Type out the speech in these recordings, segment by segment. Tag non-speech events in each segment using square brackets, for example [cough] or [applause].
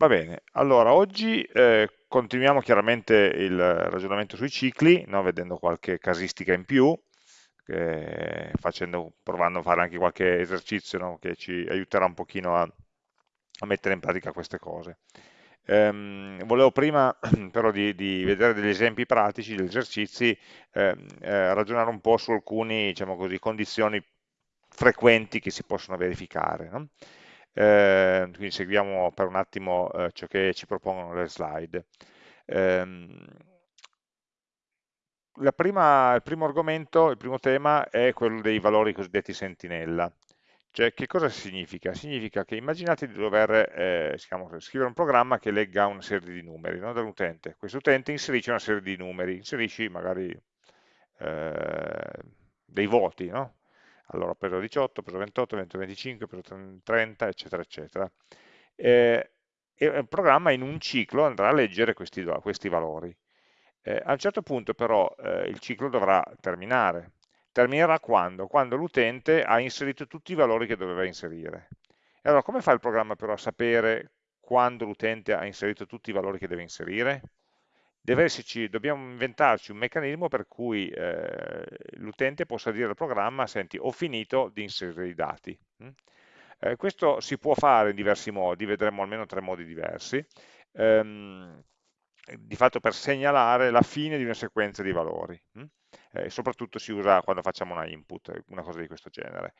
Va bene, allora oggi eh, continuiamo chiaramente il ragionamento sui cicli, no? vedendo qualche casistica in più, eh, facendo, provando a fare anche qualche esercizio no? che ci aiuterà un pochino a, a mettere in pratica queste cose. Ehm, volevo prima [clears throat] però di, di, vedere degli esempi pratici, degli esercizi, eh, eh, ragionare un po' su alcune diciamo condizioni frequenti che si possono verificare. No? Eh, quindi seguiamo per un attimo eh, ciò che ci propongono le slide. Eh, prima, il primo argomento, il primo tema è quello dei valori cosiddetti sentinella. Cioè, che cosa significa? Significa che immaginate di dover eh, scrivere un programma che legga una serie di numeri no, dall'utente. Questo utente inserisce una serie di numeri, inserisci magari eh, dei voti, no? Allora ho preso 18, ho preso 28, 20, 25, ho preso 30, eccetera, eccetera. Eh, e il programma in un ciclo andrà a leggere questi, questi valori. Eh, a un certo punto però eh, il ciclo dovrà terminare. Terminerà quando? Quando l'utente ha inserito tutti i valori che doveva inserire. E allora come fa il programma però a sapere quando l'utente ha inserito tutti i valori che deve inserire? Esserci, dobbiamo inventarci un meccanismo per cui eh, l'utente possa dire al programma, senti, ho finito di inserire i dati. Mm? Eh, questo si può fare in diversi modi, vedremo almeno tre modi diversi, ehm, di fatto per segnalare la fine di una sequenza di valori, mm? eh, soprattutto si usa quando facciamo una input, una cosa di questo genere.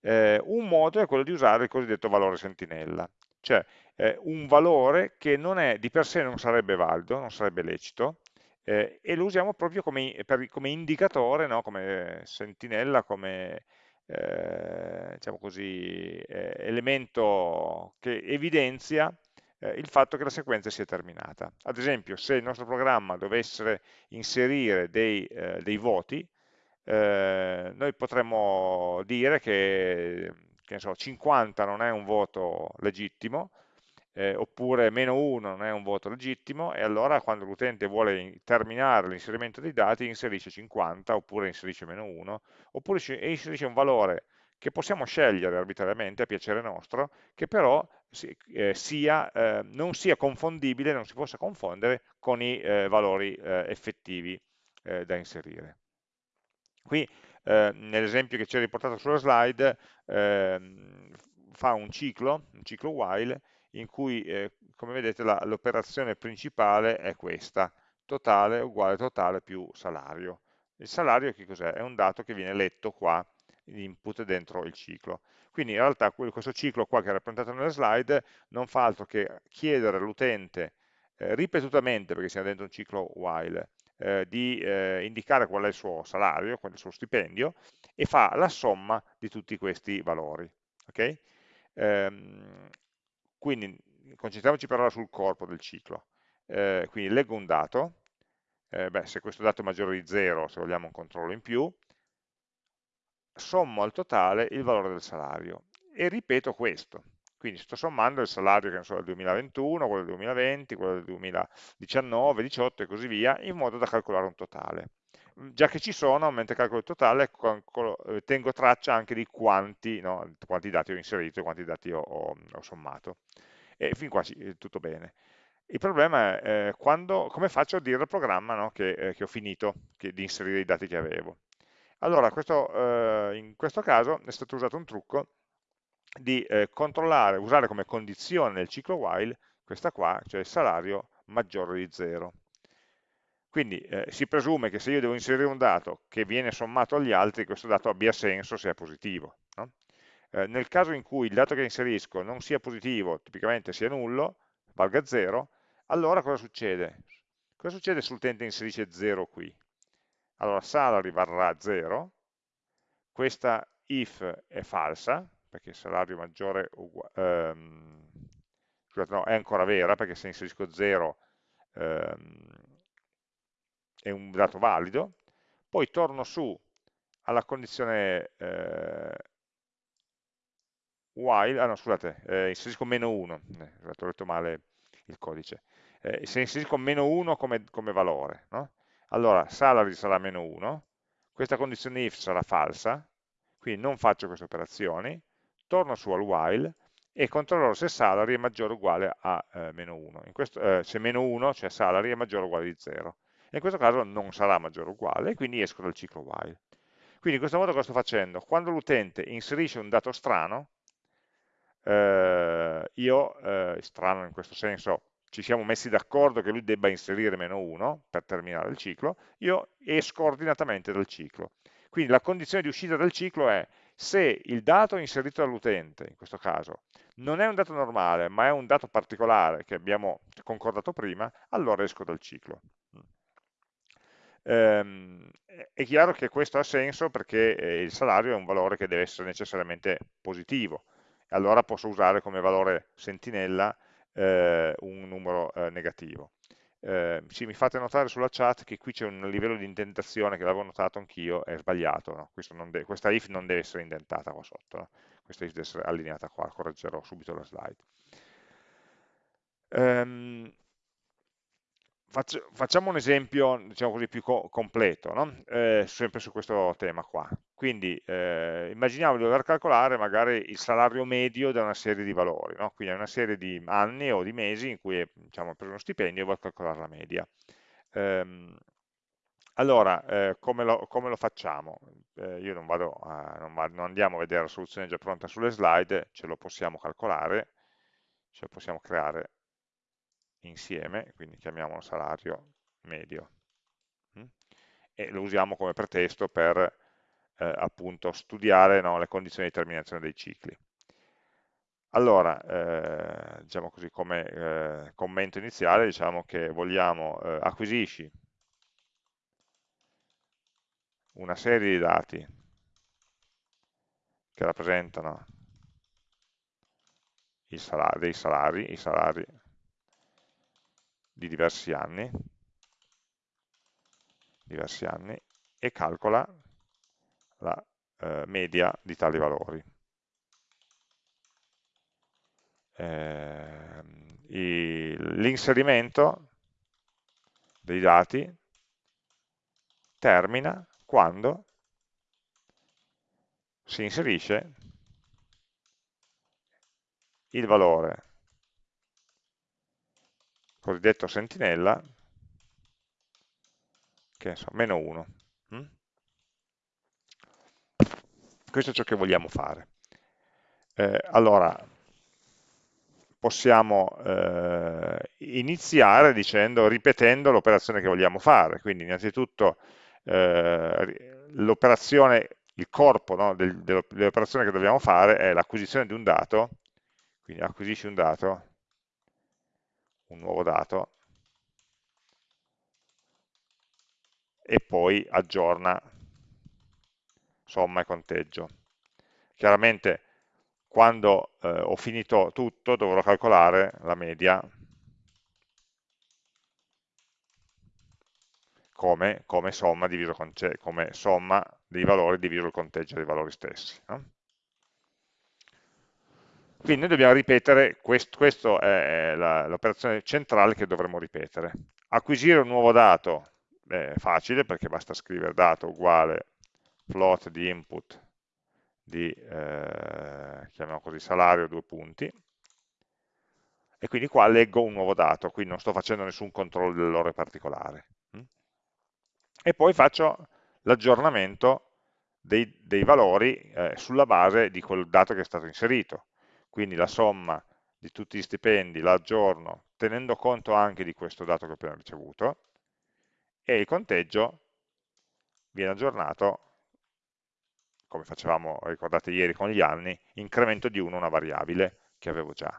Eh, un modo è quello di usare il cosiddetto valore sentinella, cioè eh, un valore che è, di per sé non sarebbe valido, non sarebbe lecito, eh, e lo usiamo proprio come, per, come indicatore, no? come sentinella, come eh, diciamo così, eh, elemento che evidenzia eh, il fatto che la sequenza sia terminata. Ad esempio, se il nostro programma dovesse inserire dei, eh, dei voti, noi potremmo dire che che so, 50 non è un voto legittimo, eh, oppure meno 1 non è un voto legittimo, e allora quando l'utente vuole terminare l'inserimento dei dati inserisce 50, oppure inserisce meno 1, oppure inserisce un valore che possiamo scegliere arbitrariamente a piacere nostro, che però eh, sia, eh, non sia confondibile, non si possa confondere con i eh, valori eh, effettivi eh, da inserire. Qui eh, nell'esempio che c'è riportato sulla slide, eh, fa un ciclo, un ciclo while, in cui, eh, come vedete, l'operazione principale è questa, totale uguale totale più salario. Il salario che cos'è? È un dato che viene letto qua, input dentro il ciclo. Quindi in realtà questo ciclo qua che è rappresentato nelle slide non fa altro che chiedere all'utente eh, ripetutamente, perché siamo dentro un ciclo while, eh, di eh, indicare qual è il suo salario, qual è il suo stipendio, e fa la somma di tutti questi valori. Okay? Ehm, quindi concentriamoci però sul corpo del ciclo. Eh, quindi leggo un dato, eh, beh, se questo dato è maggiore di 0, se vogliamo un controllo in più, sommo al totale il valore del salario e ripeto questo. Quindi sto sommando il salario che so, del 2021, quello del 2020, quello del 2019, 2018 e così via, in modo da calcolare un totale. Mm, già che ci sono, mentre calcolo il totale, eh, tengo traccia anche di quanti, no, quanti dati ho inserito e quanti dati ho, ho, ho sommato. E fin qua sì, tutto bene. Il problema è eh, quando, come faccio a dire al programma no, che, eh, che, ho finito che, di inserire i dati che avevo. Allora, questo, eh, in questo caso è stato usato un trucco di eh, controllare, usare come condizione nel ciclo while questa qua, cioè il salario maggiore di 0. Quindi eh, si presume che se io devo inserire un dato che viene sommato agli altri, questo dato abbia senso se è positivo. No? Eh, nel caso in cui il dato che inserisco non sia positivo, tipicamente sia nullo, valga 0, allora cosa succede? Cosa succede se l'utente inserisce 0 qui? Allora salary varrà 0, questa if è falsa, perché il salario maggiore ehm, scusate, no, è ancora vera, perché se inserisco 0 ehm, è un dato valido, poi torno su alla condizione eh, while, ah no scusate, eh, inserisco meno 1, eh, ho letto male il codice, eh, se inserisco meno 1 come, come valore, no? allora salary sarà meno 1, questa condizione if sarà falsa, quindi non faccio queste operazioni, torno su al while e controllerò se salary è maggiore o uguale a eh, meno 1. Questo, eh, se meno 1, cioè salary, è maggiore o uguale di 0. In questo caso non sarà maggiore o uguale, quindi esco dal ciclo while. Quindi in questo modo cosa sto facendo? Quando l'utente inserisce un dato strano, eh, io, eh, strano in questo senso, ci siamo messi d'accordo che lui debba inserire meno 1 per terminare il ciclo, io esco ordinatamente dal ciclo. Quindi la condizione di uscita dal ciclo è se il dato inserito dall'utente, in questo caso, non è un dato normale, ma è un dato particolare che abbiamo concordato prima, allora esco dal ciclo. Ehm, è chiaro che questo ha senso perché eh, il salario è un valore che deve essere necessariamente positivo, allora posso usare come valore sentinella eh, un numero eh, negativo. Eh, sì, mi fate notare sulla chat che qui c'è un livello di indentazione che l'avevo notato anch'io, è sbagliato, no? questa if non deve essere indentata qua sotto, no? questa if deve essere allineata qua, correggerò subito la slide. Um, Faccio, facciamo un esempio, diciamo così, più co completo, no? eh, sempre su questo tema qua. Quindi eh, immaginiamo di dover calcolare magari il salario medio da una serie di valori, no? quindi una serie di anni o di mesi in cui diciamo, ho preso uno stipendio e voglio calcolare la media. Ehm, allora, eh, come, lo, come, lo, facciamo? Eh, io non, vado a, non, vado, non andiamo a vedere la soluzione già pronta sulle slide, ce lo possiamo calcolare, ce lo possiamo creare insieme, quindi chiamiamolo salario medio, mm? e lo usiamo come pretesto per eh, appunto studiare no, le condizioni di terminazione dei cicli. Allora, eh, diciamo così, come eh, commento iniziale, diciamo che vogliamo eh, acquisisci una serie di dati che rappresentano salari, dei salari, i salari di diversi anni, diversi anni e calcola la eh, media di tali valori. Eh, L'inserimento dei dati termina quando si inserisce il valore cosiddetto sentinella, che è meno 1. Mm? Questo è ciò che vogliamo fare. Eh, allora, possiamo eh, iniziare dicendo, ripetendo l'operazione che vogliamo fare. Quindi innanzitutto eh, l'operazione, il corpo no, del, dell'operazione che dobbiamo fare è l'acquisizione di un dato, quindi acquisisci un dato, un nuovo dato e poi aggiorna somma e conteggio. Chiaramente quando eh, ho finito tutto dovrò calcolare la media come, come, somma, diviso, come somma dei valori diviso il conteggio dei valori stessi. No? Quindi noi dobbiamo ripetere, quest, questa è l'operazione centrale che dovremo ripetere. Acquisire un nuovo dato è facile perché basta scrivere dato uguale float di input di, eh, chiamiamo così, salario, due punti, e quindi qua leggo un nuovo dato, quindi non sto facendo nessun controllo dell'ore particolare. E poi faccio l'aggiornamento dei, dei, valori eh, sulla base di quel dato che è stato inserito quindi la somma di tutti gli stipendi la aggiorno tenendo conto anche di questo dato che ho appena ricevuto e il conteggio viene aggiornato come facevamo, ricordate ieri con gli anni, incremento di 1 una variabile che avevo già.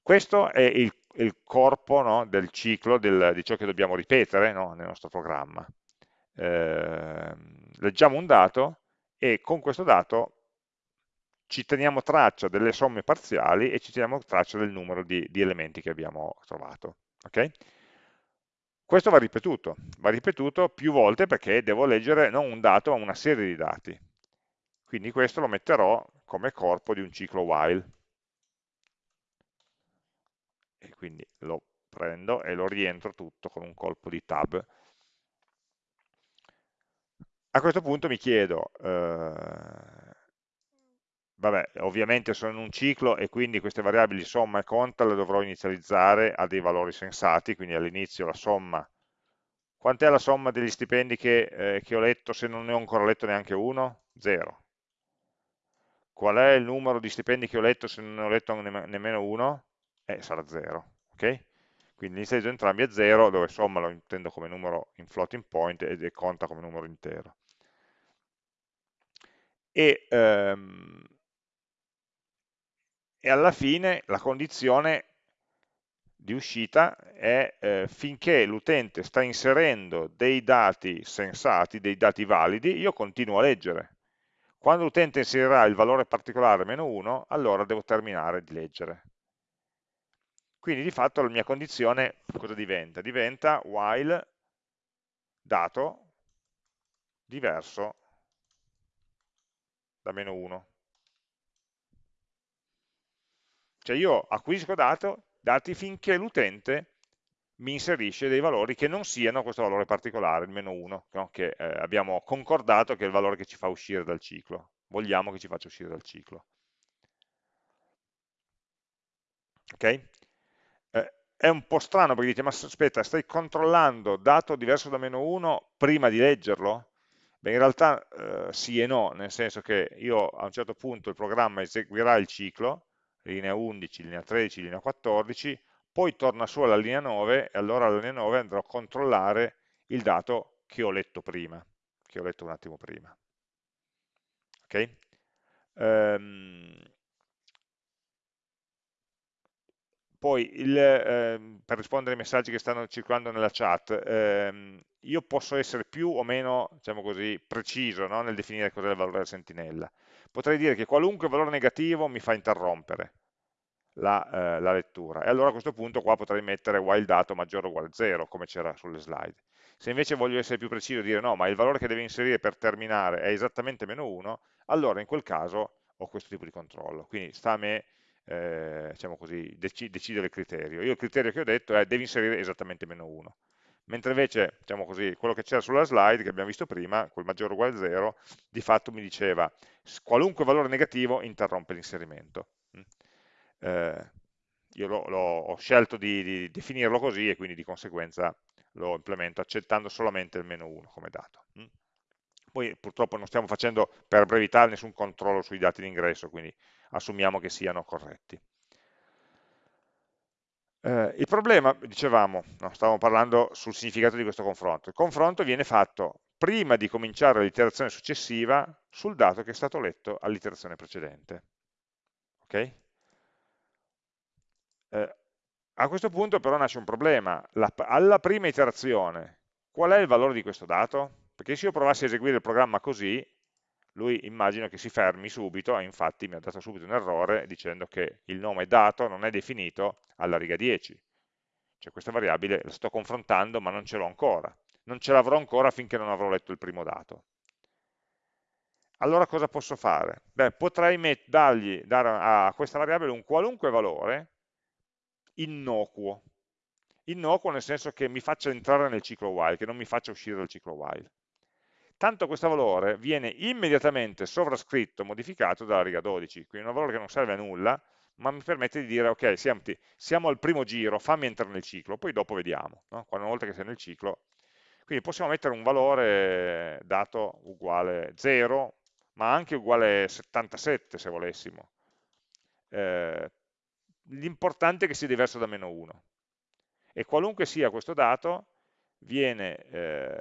Questo è il, il corpo no, del ciclo del, di ciò che dobbiamo ripetere no, nel nostro programma. Eh, leggiamo un dato e con questo dato ci teniamo traccia delle somme parziali e ci teniamo traccia del numero di, di elementi che abbiamo trovato. Okay? Questo va ripetuto, va ripetuto più volte perché devo leggere non un dato ma una serie di dati. Quindi questo lo metterò come corpo di un ciclo while. E quindi lo prendo e lo rientro tutto con un colpo di tab. A questo punto mi chiedo, eh, vabbè, ovviamente sono in un ciclo e quindi queste variabili somma e conta le dovrò inizializzare a dei valori sensati, quindi all'inizio la somma. Quant'è la somma degli stipendi che, eh, che ho letto se non ne ho ancora letto neanche uno? Zero. Qual è il numero di stipendi che ho letto se non ne ho letto nemmeno uno? Eh, sarà 0, ok? Quindi inizializzo entrambi a 0, dove somma lo intendo come numero in floating point e conta come numero intero. E, ehm, e alla fine la condizione di uscita è eh, finché l'utente sta inserendo dei dati sensati, dei dati validi, io continuo a leggere. Quando l'utente inserirà il valore particolare meno 1, allora devo terminare di leggere. Quindi di fatto la mia condizione cosa diventa? Diventa while dato diverso da meno 1. Cioè io acquisisco dato, dati finché l'utente mi inserisce dei valori che non siano questo valore particolare, il meno 1, no? che eh, abbiamo concordato che è il valore che ci fa uscire dal ciclo. Vogliamo che ci faccia uscire dal ciclo. Ok? Eh, è un po' strano perché dite, ma aspetta, stai controllando dato diverso da meno 1 prima di leggerlo? Beh, in realtà eh, sì e no, nel senso che io a un certo punto il programma eseguirà il ciclo, linea 11, linea 13, linea 14, poi torna su alla linea 9 e allora alla linea 9 andrò a controllare il dato che ho letto prima, che ho letto un attimo prima. Ok? Um, poi, il, eh, per rispondere ai messaggi che stanno circolando nella chat, ehm, io posso essere più o meno, diciamo così, preciso no? nel definire cos'è il valore della sentinella. Potrei dire che qualunque valore negativo mi fa interrompere la, eh, la lettura. E allora a questo punto qua potrei mettere while dato maggiore o uguale a 0, come c'era sulle slide. Se invece voglio essere più preciso e dire no, ma il valore che deve inserire per terminare è esattamente meno 1, allora in quel caso ho questo tipo di controllo. Quindi sta a me eh, diciamo così, dec decidere il criterio. Io il criterio che ho detto è devi inserire esattamente meno 1. Mentre invece, diciamo così, quello che c'era sulla slide che abbiamo visto prima, quel maggiore o uguale a 0, di fatto mi diceva qualunque valore negativo interrompe l'inserimento. Mm. Eh, io lo, lo, ho scelto di, di, definirlo così e quindi di conseguenza lo implemento accettando solamente il meno 1 come dato. Mm. Poi purtroppo non stiamo facendo per brevità nessun controllo sui dati d'ingresso, quindi assumiamo che siano corretti. Eh, il problema, dicevamo, no, stavamo parlando sul significato di questo confronto, il confronto viene fatto prima di cominciare l'iterazione successiva sul dato che è stato letto all'iterazione precedente. Okay? Eh, a questo punto però nasce un problema, La, alla prima iterazione qual è il valore di questo dato? Perché se io provassi a eseguire il programma così, lui immagino che si fermi subito, e infatti mi ha dato subito un errore dicendo che il nome dato non è definito alla riga 10. Cioè questa variabile la sto confrontando ma non ce l'ho ancora. Non ce l'avrò ancora finché non avrò letto il primo dato. Allora cosa posso fare? Beh, potrei dargli, dare a questa variabile un qualunque valore innocuo. Innocuo nel senso che mi faccia entrare nel ciclo while, che non mi faccia uscire dal ciclo while tanto questo valore viene immediatamente sovrascritto, modificato dalla riga 12, quindi un valore che non serve a nulla, ma mi permette di dire, ok, siamo, siamo al primo giro, fammi entrare nel ciclo, poi dopo vediamo, no? una volta che sei nel ciclo. Quindi possiamo mettere un valore dato uguale 0, ma anche uguale 77 se volessimo. Eh, L'importante è che sia diverso da meno 1. E qualunque sia questo dato, viene eh,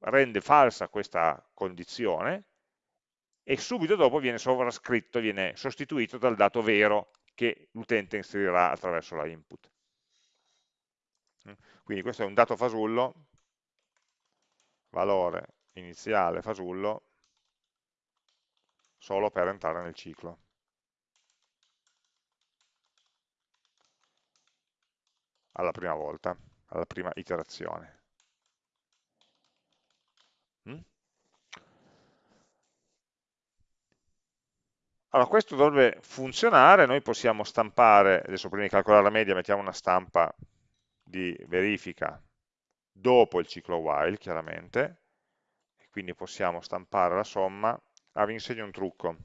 rende falsa questa condizione e subito dopo viene sovrascritto, viene sostituito dal dato vero che l'utente inserirà attraverso la input. Quindi questo è un dato fasullo, valore iniziale fasullo, solo per entrare nel ciclo. Alla prima volta, alla prima iterazione. Allora, questo dovrebbe funzionare, noi possiamo stampare, adesso prima di calcolare la media mettiamo una stampa di verifica dopo il ciclo while, chiaramente, e quindi possiamo stampare la somma. Ah, vi insegno un trucco.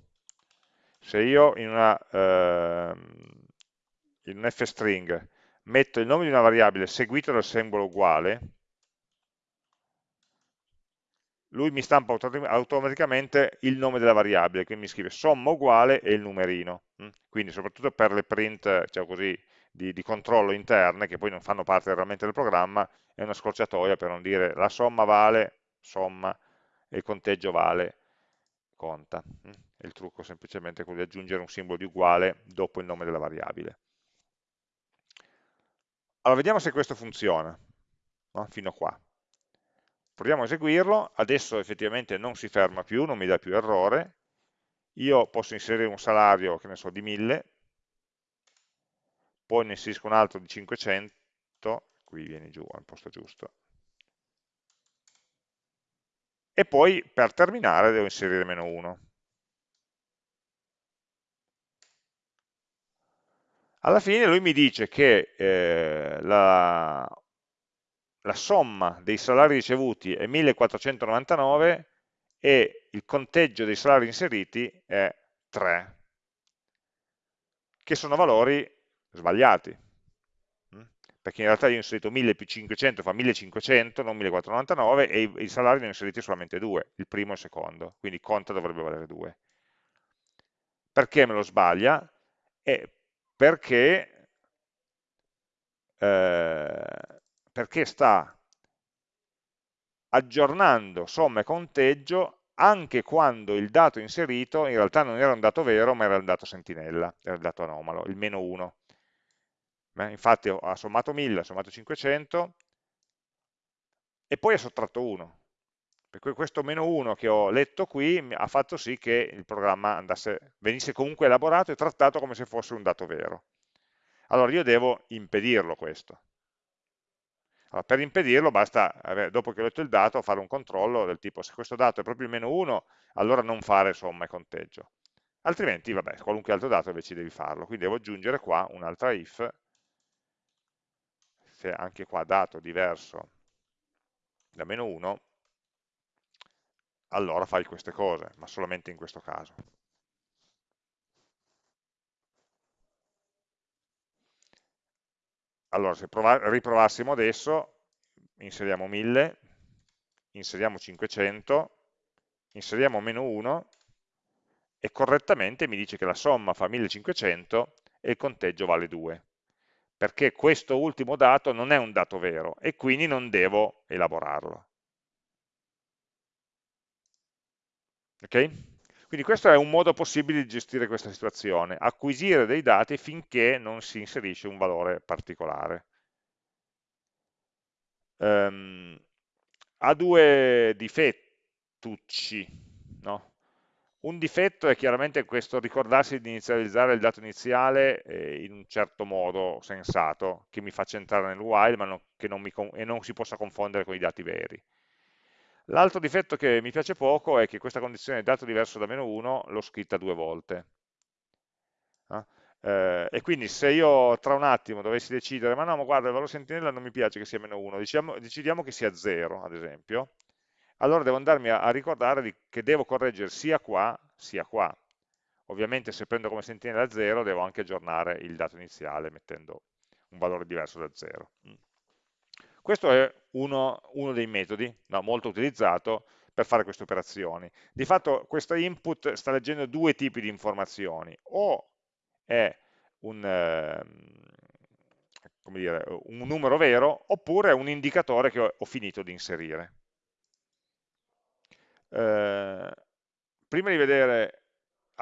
Se io in, una, eh, in un f-string metto il nome di una variabile seguito dal simbolo uguale, lui mi stampa automaticamente il nome della variabile, quindi mi scrive somma uguale e il numerino. Mm? Quindi soprattutto per le print diciamo così, di, di, controllo interne, che poi non fanno parte realmente del programma, è una scorciatoia per non dire la somma vale somma e il conteggio vale conta. Mm? il trucco è semplicemente quello di aggiungere un simbolo di uguale dopo il nome della variabile. Allora, vediamo se questo funziona, no? fino a qua. Proviamo a eseguirlo, adesso effettivamente non si ferma più, non mi dà più errore, io posso inserire un salario, che ne so, di 1000, poi ne inserisco un altro di 500, qui viene giù al posto giusto, e poi per terminare devo inserire meno 1. Alla fine lui mi dice che eh, la, la somma dei salari ricevuti è 1499 e il conteggio dei salari inseriti è 3, che sono valori sbagliati, mm? perché in realtà io ho inserito 1000 più 500 fa 1500, non 1499, e i, salari ne ho inseriti solamente due, il primo e il secondo, quindi conta dovrebbe valere 2. Perché me lo sbaglia? Eh, perché eh, perché sta aggiornando somma e conteggio anche quando il dato inserito in realtà non era un dato vero ma era un dato sentinella, era il dato anomalo, il meno 1. Beh, infatti ha sommato 1000, ha sommato 500 e poi ha sottratto 1. Per cui questo meno 1 che ho letto qui ha fatto sì che il programma andasse, venisse comunque elaborato e trattato come se fosse un dato vero. Allora io devo impedirlo questo. Allora, per impedirlo basta, dopo che ho letto il dato, fare un controllo del tipo se questo dato è proprio il meno 1, allora non fare somma e conteggio. Altrimenti, vabbè, qualunque altro dato invece devi farlo. Quindi devo aggiungere qua un'altra if, se anche qua dato diverso da meno 1, allora fai queste cose, ma solamente in questo caso. Allora, se riprovassimo adesso, inseriamo 1000, inseriamo 500, inseriamo meno 1 e correttamente mi dice che la somma fa 1500 e il conteggio vale 2 perché questo ultimo dato non è un dato vero e quindi non devo elaborarlo. Ok? Quindi questo è un modo possibile di gestire questa situazione, acquisire dei dati finché non si inserisce un valore particolare. Um, ha due difettucci, no? Un difetto è chiaramente questo ricordarsi di inizializzare il dato iniziale eh, in un certo modo sensato, che mi faccia entrare nel while ma non, non mi, e non si possa confondere con i dati veri. L'altro difetto che mi piace poco è che questa condizione dato diverso da meno 1 l'ho scritta due volte. Eh? Eh, e quindi se io tra un attimo dovessi decidere, ma no, ma guarda, il valore sentinella non mi piace che sia meno 1, diciamo, decidiamo che sia 0, ad esempio, allora devo andarmi a, ricordare che devo correggere sia qua, sia qua. Ovviamente se prendo come sentinella 0 devo anche aggiornare il dato iniziale mettendo un valore diverso da 0. Questo è uno, uno dei metodi no, molto utilizzato per fare queste operazioni. Di fatto questo input sta leggendo due tipi di informazioni, o è un, eh, dire, un numero vero, oppure è un indicatore che ho, ho finito di inserire. Eh, prima di vedere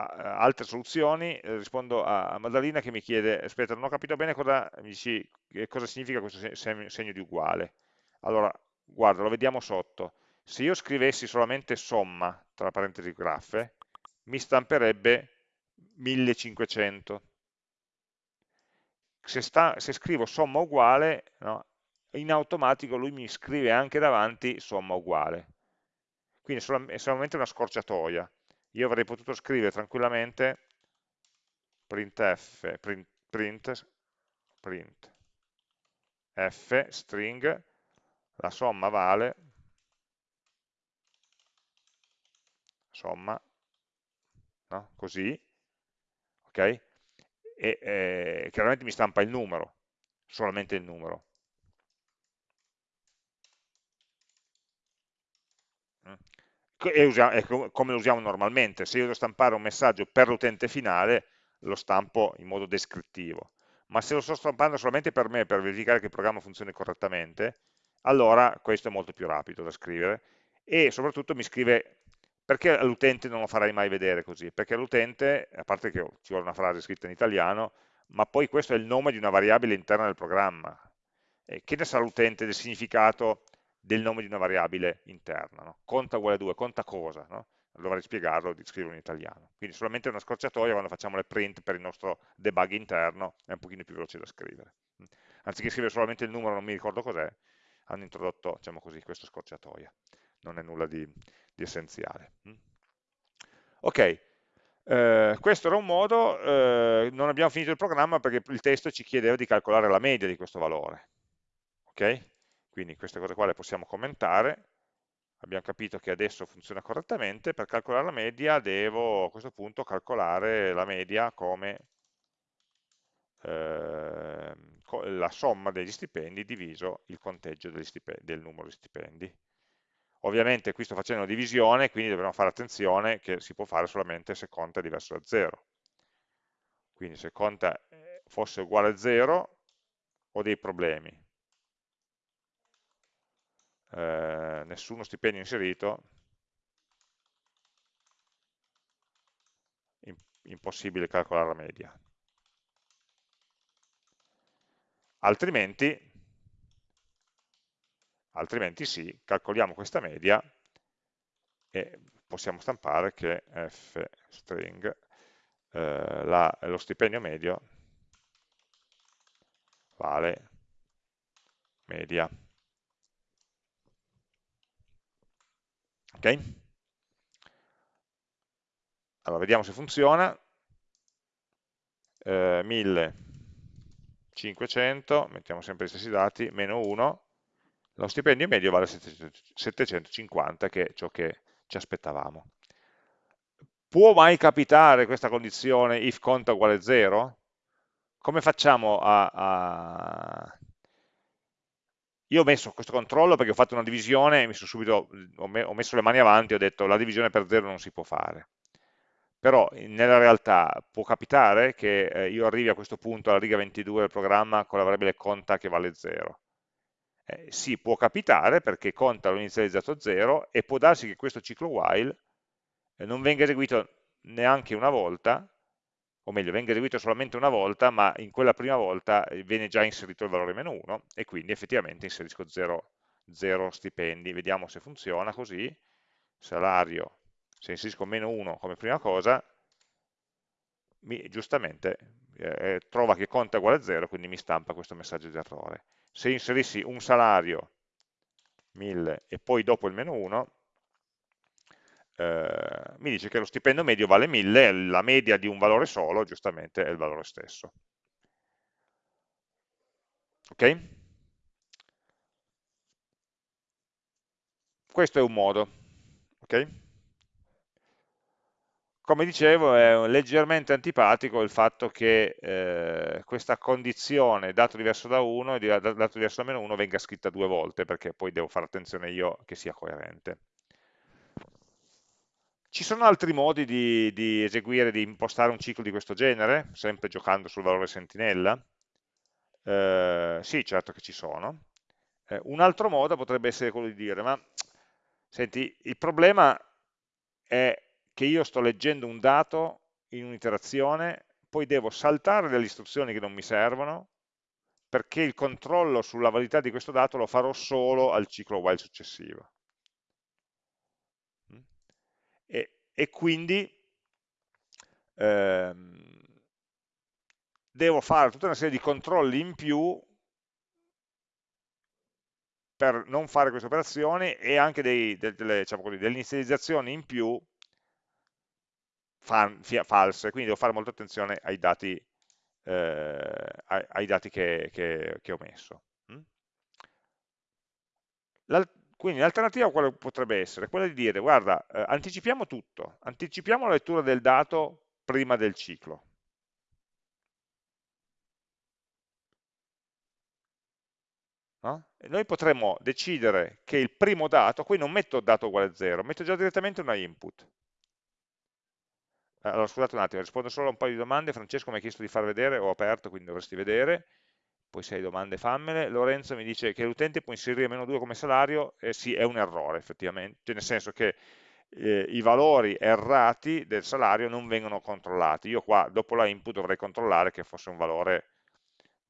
altre soluzioni, eh, rispondo a, Maddalena che mi chiede, aspetta, non ho capito bene cosa, dici, cosa significa questo segno di uguale. Allora, guarda, lo vediamo sotto. Se io scrivessi solamente somma, tra parentesi graffe, mi stamperebbe 1500. Se, sta, se scrivo somma uguale, no, in automatico lui mi scrive anche davanti somma uguale. Quindi è solamente una scorciatoia io avrei potuto scrivere tranquillamente printf, print, print, print f string, la somma vale, somma, no? così, ok? E eh, chiaramente mi stampa il numero, solamente il numero. E, usa, è come lo usiamo normalmente, se io devo stampare un messaggio per l'utente finale, lo stampo in modo descrittivo. Ma se lo sto stampando solamente per me, per verificare che il programma funzioni correttamente, allora questo è molto più rapido da scrivere e soprattutto mi scrive perché all'utente non lo farai mai vedere così? Perché all'utente, a parte che ci vuole una frase scritta in italiano, ma poi questo è il nome di una variabile interna del programma. E che ne sa l'utente del significato del nome di una variabile interna? No? Conta uguale 2, conta cosa? No? dovrei spiegarlo scriverlo in italiano. Quindi solamente una scorciatoia quando facciamo le print per il nostro debug interno è un pochino più veloce da scrivere. Anziché scrivere solamente il numero, non mi ricordo cos'è, hanno introdotto, diciamo così, questa scorciatoia. Non è nulla di, di essenziale. Ok, eh, questo era un modo, eh, non abbiamo finito il programma perché il testo ci chiedeva di calcolare la media di questo valore. Ok? Quindi queste cose qua le possiamo commentare abbiamo capito che adesso funziona correttamente, per calcolare la media devo a questo punto calcolare la media come eh, la somma degli stipendi diviso il conteggio del numero di stipendi. Ovviamente qui sto facendo una divisione, quindi dobbiamo fare attenzione che si può fare solamente se conta è diverso da 0. Quindi se conta eh, fosse uguale a 0 ho dei problemi, eh, nessuno stipendio inserito, impossibile calcolare la media. Altrimenti, altrimenti sì, calcoliamo questa media e possiamo stampare che f string eh, la, lo stipendio medio vale media. Ok? Allora, vediamo se funziona. Eh, 1500, mettiamo sempre gli stessi dati, meno 1, lo stipendio medio vale 750, che è ciò che ci aspettavamo. Può mai capitare questa condizione if conta uguale 0? Come facciamo a, a io ho messo questo controllo perché ho fatto una divisione, mi subito, ho messo le mani avanti e ho detto la divisione per 0 non si può fare. Però nella realtà può capitare che eh, io arrivi a questo punto alla riga 22 del programma con la variabile conta che vale 0. Eh, sì, può capitare perché conta l'ho inizializzato a 0 e può darsi che questo ciclo while eh, non venga eseguito neanche una volta o meglio, venga eseguito solamente una volta, ma in quella prima volta eh, viene già inserito il valore meno 1 e quindi effettivamente inserisco 0, 0 stipendi. Vediamo se funziona così. Salario, se inserisco meno 1 come prima cosa, mi, giustamente eh, trova che conta uguale a 0, quindi mi stampa questo messaggio di errore. Se inserissi un salario, 1000, e poi dopo il meno 1, eh, mi dice che lo stipendio medio vale 1000, la media di un valore solo giustamente è il valore stesso. Ok? Questo è un modo. Ok? Come dicevo è leggermente antipatico il fatto che eh, questa condizione dato diverso da 1 e dato diverso da meno 1 venga scritta due volte perché poi devo fare attenzione io che sia coerente. Ci sono altri modi di, di, eseguire, di impostare un ciclo di questo genere, sempre giocando sul valore sentinella? Eh, sì, certo che ci sono. Eh, un altro modo potrebbe essere quello di dire, ma senti, il problema è che io sto leggendo un dato in un'iterazione, poi devo saltare delle istruzioni che non mi servono, perché il controllo sulla validità di questo dato lo farò solo al ciclo while successivo e, e quindi ehm, devo fare tutta una serie di controlli in più per non fare queste operazioni e anche dei, delle, diciamo così, delle inizializzazioni in più false, quindi devo fare molta attenzione ai dati, eh, ai, dati che, che, che, ho messo. Quindi l'alternativa quale potrebbe essere? Quella di dire, guarda, eh, anticipiamo tutto, anticipiamo la lettura del dato prima del ciclo. No? Noi potremmo decidere che il primo dato, qui non metto dato uguale a zero, metto già direttamente una input. Allora, scusate un attimo, rispondo solo a un paio di domande. Francesco mi ha chiesto di far vedere, ho aperto, quindi dovresti vedere. Poi se hai domande fammele. Lorenzo mi dice che l'utente può inserire meno 2 come salario. Eh, sì, è un errore effettivamente, cioè, nel senso che eh, i valori errati del salario non vengono controllati. Io qua, dopo la input, dovrei controllare che fosse un valore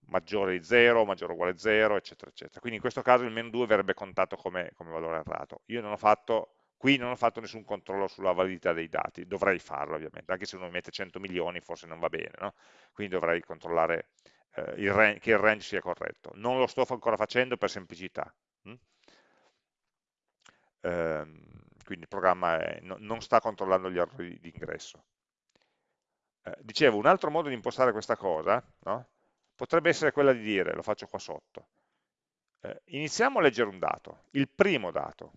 maggiore di 0, maggiore o uguale a 0, eccetera, eccetera. Quindi in questo caso il meno 2 verrebbe contato come, come valore errato. Io non ho fatto Qui non ho fatto nessun controllo sulla validità dei dati, dovrei farlo ovviamente, anche se uno mi mette 100 milioni forse non va bene, no? quindi dovrei controllare eh, il range, che il range sia corretto. Non lo sto ancora facendo per semplicità. Hm? Ehm, quindi il programma è, no, non sta controllando gli errori di ingresso. Eh, dicevo, un altro modo di impostare questa cosa no? potrebbe essere quella di dire, lo faccio qua sotto, eh, iniziamo a leggere un dato, il primo dato,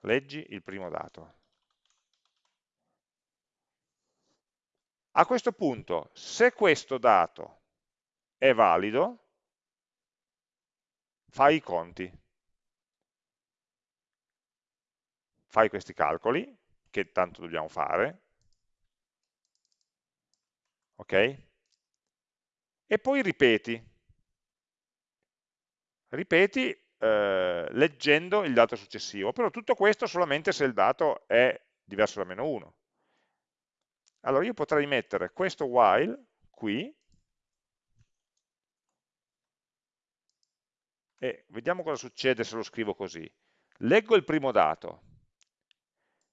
leggi il primo dato. A questo punto, se questo dato è valido, fai i conti. Fai questi calcoli, che tanto dobbiamo fare, ok? E poi ripeti. Ripeti eh, leggendo il dato successivo, però tutto questo solamente se il dato è diverso da meno 1. Allora io potrei mettere questo while qui e vediamo cosa succede se lo scrivo così. Leggo il primo dato,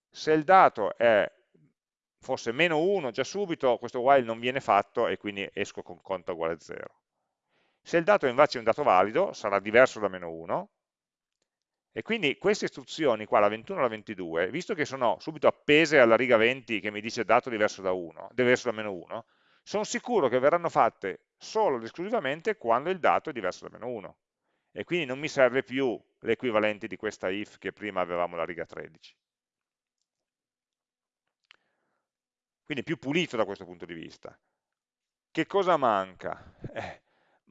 se il dato è, fosse meno 1 già subito questo while non viene fatto e quindi esco con conto uguale a 0. Se il dato invece è un dato valido, sarà diverso da meno 1, e quindi queste istruzioni qua, la 21 e la 22, visto che sono subito appese alla riga 20 che mi dice dato diverso da 1, diverso da meno 1, sono sicuro che verranno fatte solo ed esclusivamente quando il dato è diverso da meno 1. E quindi non mi serve più l'equivalente di questa if che prima avevamo la riga 13. Quindi più pulito da questo punto di vista. Che cosa manca? Eh,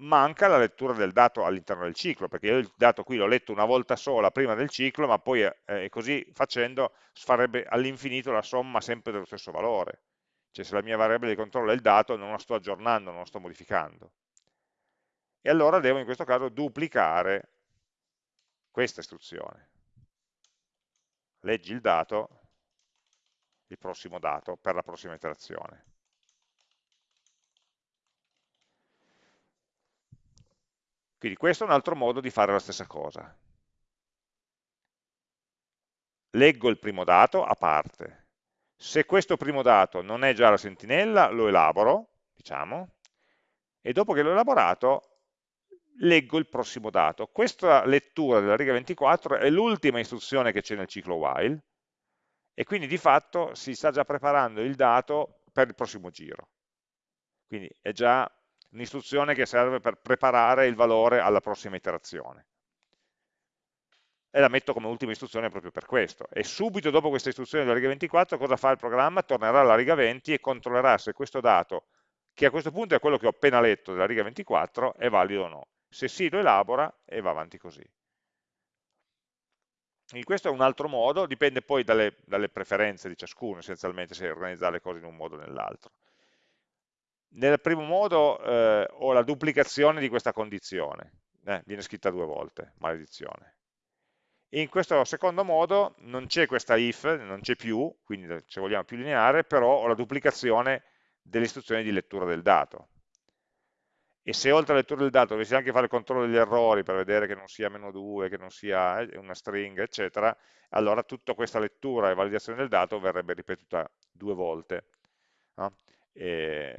manca la lettura del dato all'interno del ciclo, perché io il dato qui l'ho letto una volta sola prima del ciclo, ma poi eh, così facendo farebbe all'infinito la somma sempre dello stesso valore. Cioè se la mia variabile di controllo è il dato, non la sto aggiornando, non la sto modificando. E allora devo in questo caso duplicare questa istruzione. Leggi il dato, il prossimo dato, per la prossima iterazione. Quindi questo è un altro modo di fare la stessa cosa. Leggo il primo dato a parte. Se questo primo dato non è già la sentinella, lo elaboro, diciamo, e dopo che l'ho elaborato, leggo il prossimo dato. Questa lettura della riga 24 è l'ultima istruzione che c'è nel ciclo while, e quindi di fatto si sta già preparando il dato per il prossimo giro. Quindi è già un'istruzione che serve per preparare il valore alla prossima iterazione. E la metto come ultima istruzione proprio per questo. E subito dopo questa istruzione della riga 24 cosa fa il programma? Tornerà alla riga 20 e controllerà se questo dato, che a questo punto è quello che ho appena letto della riga 24, è valido o no. Se sì lo elabora e va avanti così. Quindi questo è un altro modo, dipende poi dalle, dalle preferenze di ciascuno, essenzialmente, se organizzare le cose in un modo o nell'altro. Nel primo modo eh, ho la duplicazione di questa condizione, eh, viene scritta due volte, maledizione. In questo secondo modo non c'è questa if, non c'è più, quindi se vogliamo più lineare, però ho la duplicazione delle istruzioni di lettura del dato. E se oltre alla lettura del dato dovessi anche fare il controllo degli errori per vedere che non sia meno 2, che non sia eh, una string, eccetera, allora tutta questa lettura e validazione del dato verrebbe ripetuta due volte. No? E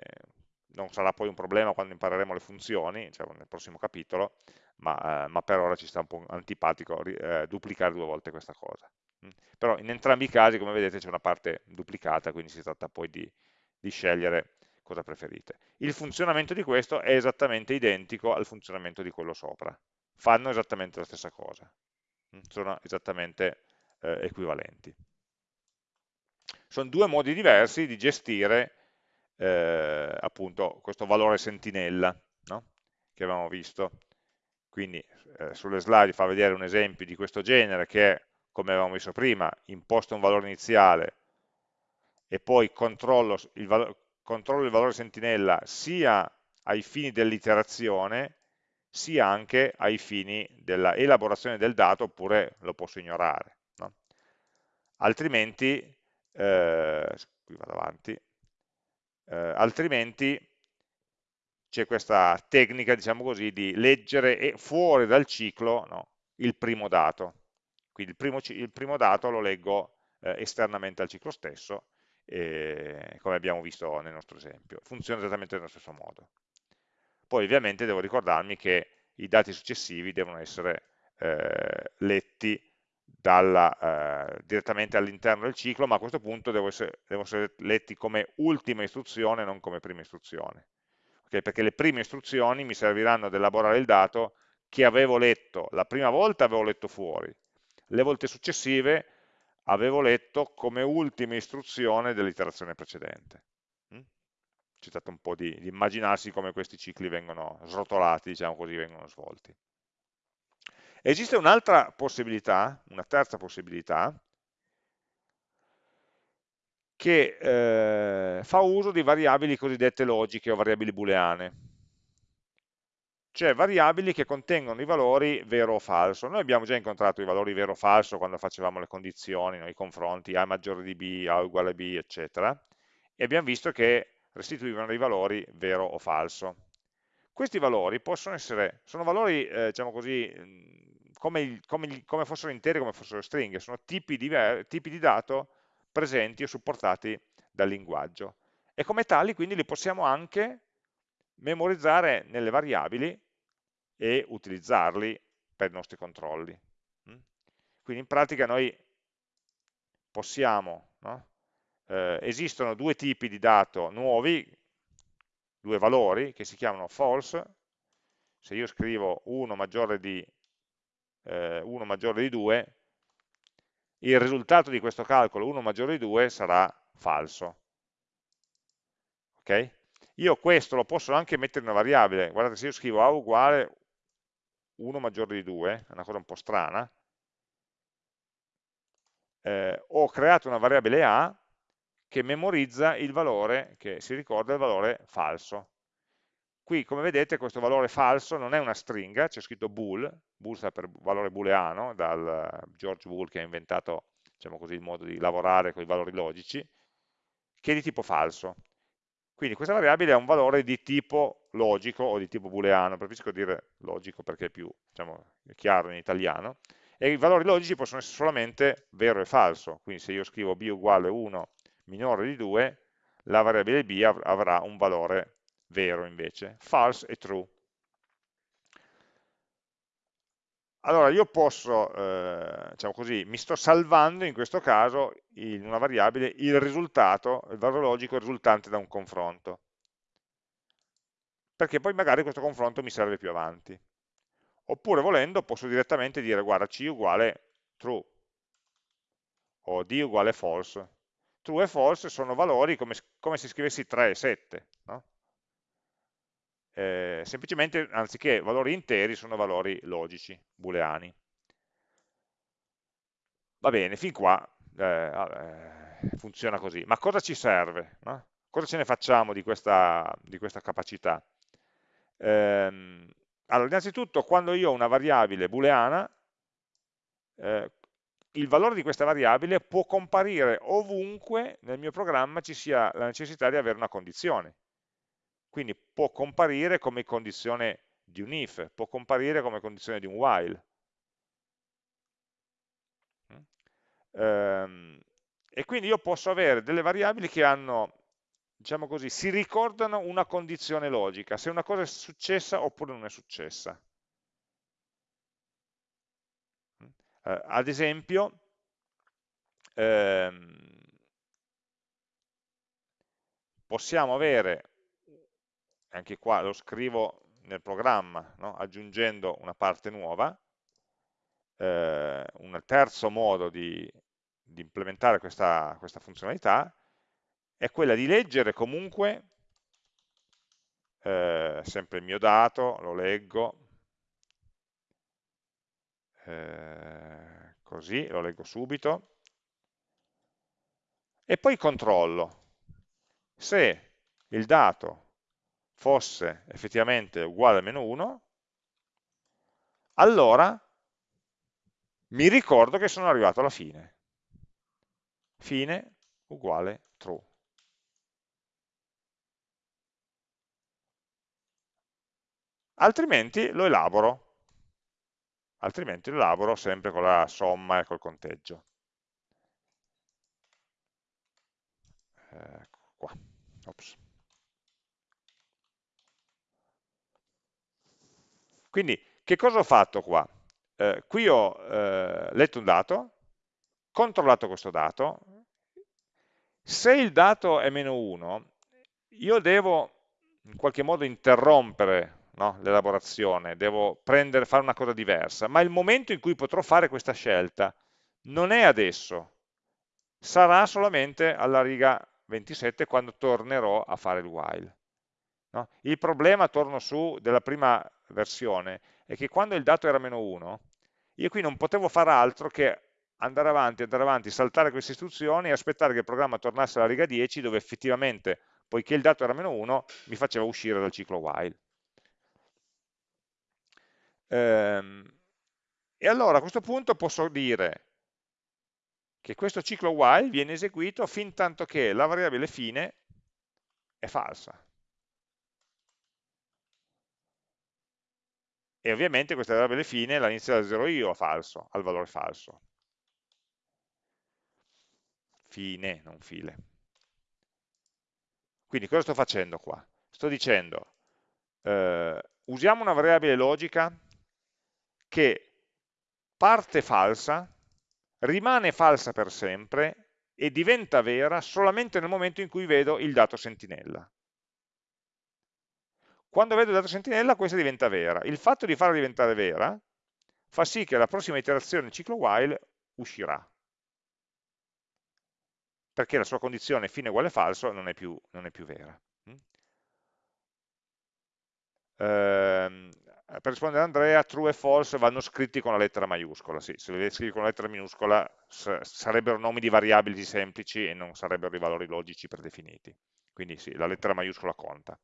non sarà poi un problema quando impareremo le funzioni, diciamo nel prossimo capitolo, ma, eh, ma, per ora ci sta un po' antipatico eh, duplicare due volte questa cosa. Mm. Però in entrambi i casi, come vedete, c'è una parte duplicata, quindi si tratta poi di, di scegliere cosa preferite. Il funzionamento di questo è esattamente identico al funzionamento di quello sopra, fanno esattamente la stessa cosa, mm. sono esattamente eh, equivalenti. Sono due modi diversi di gestire eh, appunto questo valore sentinella no? che avevamo visto. quindi eh, sulle slide fa vedere un esempio di questo genere che come avevamo visto prima, imposto un valore iniziale e poi controllo il, valore, controllo il valore sentinella sia ai fini dell'iterazione sia anche ai fini della elaborazione del dato oppure lo posso ignorare. No? Altrimenti, eh, qui vado avanti, eh, altrimenti c'è questa tecnica, diciamo così, di leggere fuori dal ciclo no, il primo dato. Quindi il primo, il primo dato lo leggo eh, esternamente al ciclo stesso, eh, come abbiamo visto nel nostro esempio. Funziona esattamente nello stesso modo. Poi ovviamente devo ricordarmi che i dati successivi devono essere eh, letti dalla, eh, direttamente all'interno del ciclo, ma a questo punto devono essere, essere letti come ultima istruzione, non come prima istruzione okay? perché le prime istruzioni mi serviranno ad elaborare il dato che avevo letto, la prima volta avevo letto fuori, le volte successive avevo letto come ultima istruzione dell'iterazione precedente. Mm? C'è stato un po' di, di immaginarsi come questi cicli vengono srotolati, diciamo così, vengono svolti. Esiste un'altra possibilità, una terza possibilità, che eh, fa uso di variabili cosiddette logiche o variabili booleane, cioè variabili che contengono i valori vero o falso. Noi abbiamo già incontrato i valori vero o falso quando facevamo le condizioni, no? i confronti A maggiore di B, A uguale a B, eccetera, e abbiamo visto che restituivano dei valori vero o falso. Questi valori possono essere, sono valori, eh, diciamo così, come, come, come, fossero interi, come fossero stringhe, sono tipi di, tipi di dato presenti o supportati dal linguaggio. E come tali quindi li possiamo anche memorizzare nelle variabili e utilizzarli per i nostri controlli. Mm? Quindi in pratica noi possiamo, no? eh, esistono due tipi di dato nuovi, due valori che si chiamano false, se io scrivo 1 maggiore di, eh, 1 maggiore di 2, il risultato di questo calcolo 1 maggiore di 2 sarà falso. Ok? Io questo lo posso anche mettere in una variabile, guardate se io scrivo A uguale 1 maggiore di 2, è una cosa un po' strana, eh, ho creato una variabile A che memorizza il valore, che si ricorda il valore falso. Qui, come vedete, questo valore falso non è una stringa, c'è scritto bool, bool sta per valore booleano, dal George Boole che ha inventato diciamo così, il modo di lavorare con i valori logici, che è di tipo falso. Quindi questa variabile ha un valore di tipo logico o di tipo booleano, preferisco dire logico perché è più diciamo, chiaro in italiano, e i valori logici possono essere solamente vero e falso, quindi se io scrivo b uguale 1 minore di 2, la variabile b avrà un valore vero invece, false e true. Allora io posso, eh, diciamo così, mi sto salvando in questo caso in una variabile il risultato, il valore logico risultante da un confronto, perché poi magari questo confronto mi serve più avanti. Oppure volendo posso direttamente dire guarda c uguale true o d uguale false. True e false sono valori come, come se scrivessi 3 e 7, no? Eh, semplicemente anziché valori interi sono valori logici, booleani. Va bene, fin qua eh, eh, funziona così. Ma cosa ci serve? No? Cosa ce ne facciamo di questa, di questa capacità? Eh, allora, innanzitutto, quando io ho una variabile booleana, eh, il valore di questa variabile può comparire ovunque nel mio programma ci sia la necessità di avere una condizione. Quindi può comparire come condizione di un if, può comparire come condizione di un while. Ehm, e quindi io posso avere delle variabili che hanno, diciamo così, si ricordano una condizione logica, se una cosa è successa oppure non è successa. Eh, ad esempio, ehm, possiamo avere anche qua lo scrivo nel programma, no? aggiungendo una parte nuova, eh, un terzo modo di, di implementare questa, questa, funzionalità è quella di leggere comunque eh, sempre il mio dato, lo leggo, eh, così, lo leggo subito, e poi controllo se il dato fosse effettivamente uguale a meno 1, allora mi ricordo che sono arrivato alla fine. Fine uguale true. Altrimenti lo elaboro, altrimenti lo elaboro sempre con la somma e col conteggio. Ecco qua. Ops. Quindi, che cosa ho fatto qua? Eh, qui ho eh, letto un dato, controllato questo dato, se il dato è meno 1, io devo in qualche modo interrompere no, l'elaborazione, devo prendere, fare una cosa diversa, ma il momento in cui potrò fare questa scelta non è adesso, sarà solamente alla riga 27 quando tornerò a fare il while. No? Il problema, torno su, della prima versione è che quando il dato era meno 1, io qui non potevo fare altro che andare avanti, andare avanti, saltare queste istruzioni e aspettare che il programma tornasse alla riga 10 dove effettivamente, poiché il dato era meno 1, mi faceva uscire dal ciclo while. Ehm, e allora a questo punto posso dire che questo ciclo while viene eseguito fin tanto che la variabile fine è falsa. E ovviamente questa variabile fine la inizio da 0 io a falso, al valore falso. Fine, non file. Quindi cosa sto facendo qua? Sto dicendo, eh, usiamo una variabile logica che parte falsa, rimane falsa per sempre e diventa vera solamente nel momento in cui vedo il dato sentinella. Quando vedo il dato sentinella questa diventa vera. Il fatto di farla diventare vera fa sì che la prossima iterazione del ciclo while uscirà. Perché la sua condizione fine uguale falso non è più, non è più vera. Mm? Ehm, per rispondere a Andrea, true e false vanno scritti con la lettera maiuscola. Sì, se li scrivi con la lettera minuscola sarebbero nomi di variabili semplici e non sarebbero dei valori logici predefiniti. Quindi sì, la lettera maiuscola conta.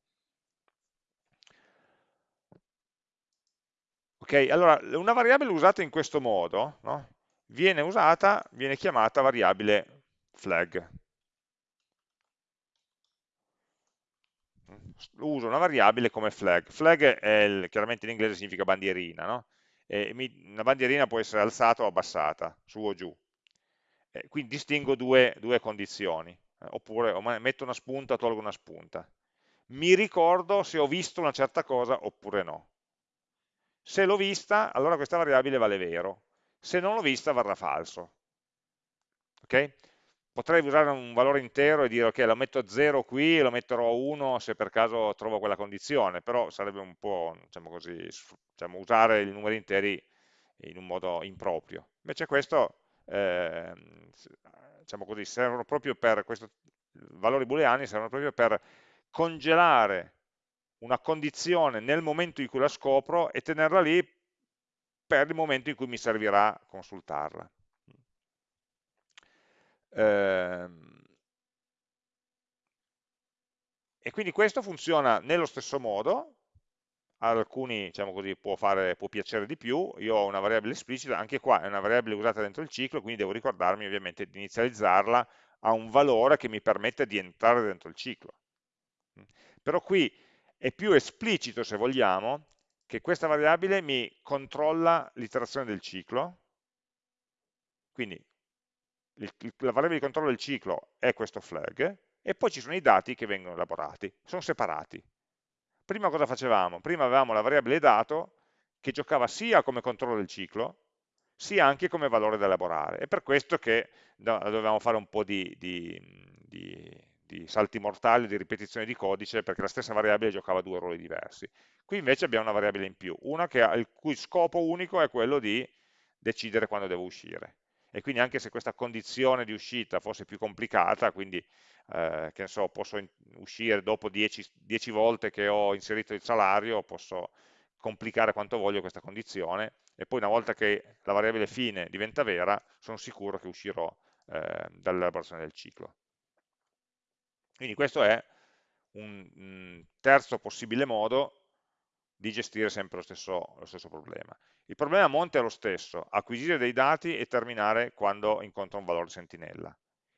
Ok, allora una variabile usata in questo modo no? viene usata, viene chiamata variabile flag. Uso una variabile come flag. Flag il, chiaramente in inglese significa bandierina, no? mi, una bandierina può essere alzata o abbassata, su o giù. E quindi distingo due, due condizioni, eh, oppure metto una spunta, tolgo una spunta. Mi ricordo se ho visto una certa cosa oppure no. Se l'ho vista, allora questa variabile vale vero. Se non l'ho vista, varrà falso. Okay? Potrei usare un valore intero e dire ok, lo metto a 0 qui e lo metterò a 1 se per caso trovo quella condizione, però sarebbe un po', diciamo così, diciamo, usare i numeri interi in un modo improprio. Invece questo, eh, diciamo così, servono proprio per, questo, valori booleani servono proprio per congelare una condizione nel momento in cui la scopro e tenerla lì per il momento in cui mi servirà consultarla. Ehm, e quindi questo funziona nello stesso modo, ad alcuni diciamo così, può, fare, può piacere di più, io ho una variabile esplicita, anche qua è una variabile usata dentro il ciclo, quindi devo ricordarmi ovviamente di inizializzarla a un valore che mi permette di entrare dentro il ciclo. Però qui è più esplicito, se vogliamo, che questa variabile mi controlla l'iterazione del ciclo, quindi la variabile di controllo del ciclo è questo flag, e poi ci sono i dati che vengono elaborati, sono separati. Prima cosa facevamo? Prima avevamo la variabile dato che giocava sia come controllo del ciclo, sia anche come valore da elaborare. È per questo che dovevamo fare un po' di, di, di di salti mortali, di ripetizione di codice, perché la stessa variabile giocava due ruoli diversi. Qui invece abbiamo una variabile in più, una che ha, il cui scopo unico è quello di decidere quando devo uscire. E quindi anche se questa condizione di uscita fosse più complicata, quindi eh, che ne so, posso uscire dopo 10, volte che ho inserito il salario, posso complicare quanto voglio questa condizione e poi una volta che la variabile fine diventa vera sono sicuro che uscirò eh, dall'elaborazione del ciclo. Quindi questo è un, un terzo possibile modo di gestire sempre lo stesso, lo stesso, problema. Il problema a monte è lo stesso, acquisire dei dati e terminare quando incontra un valore sentinella.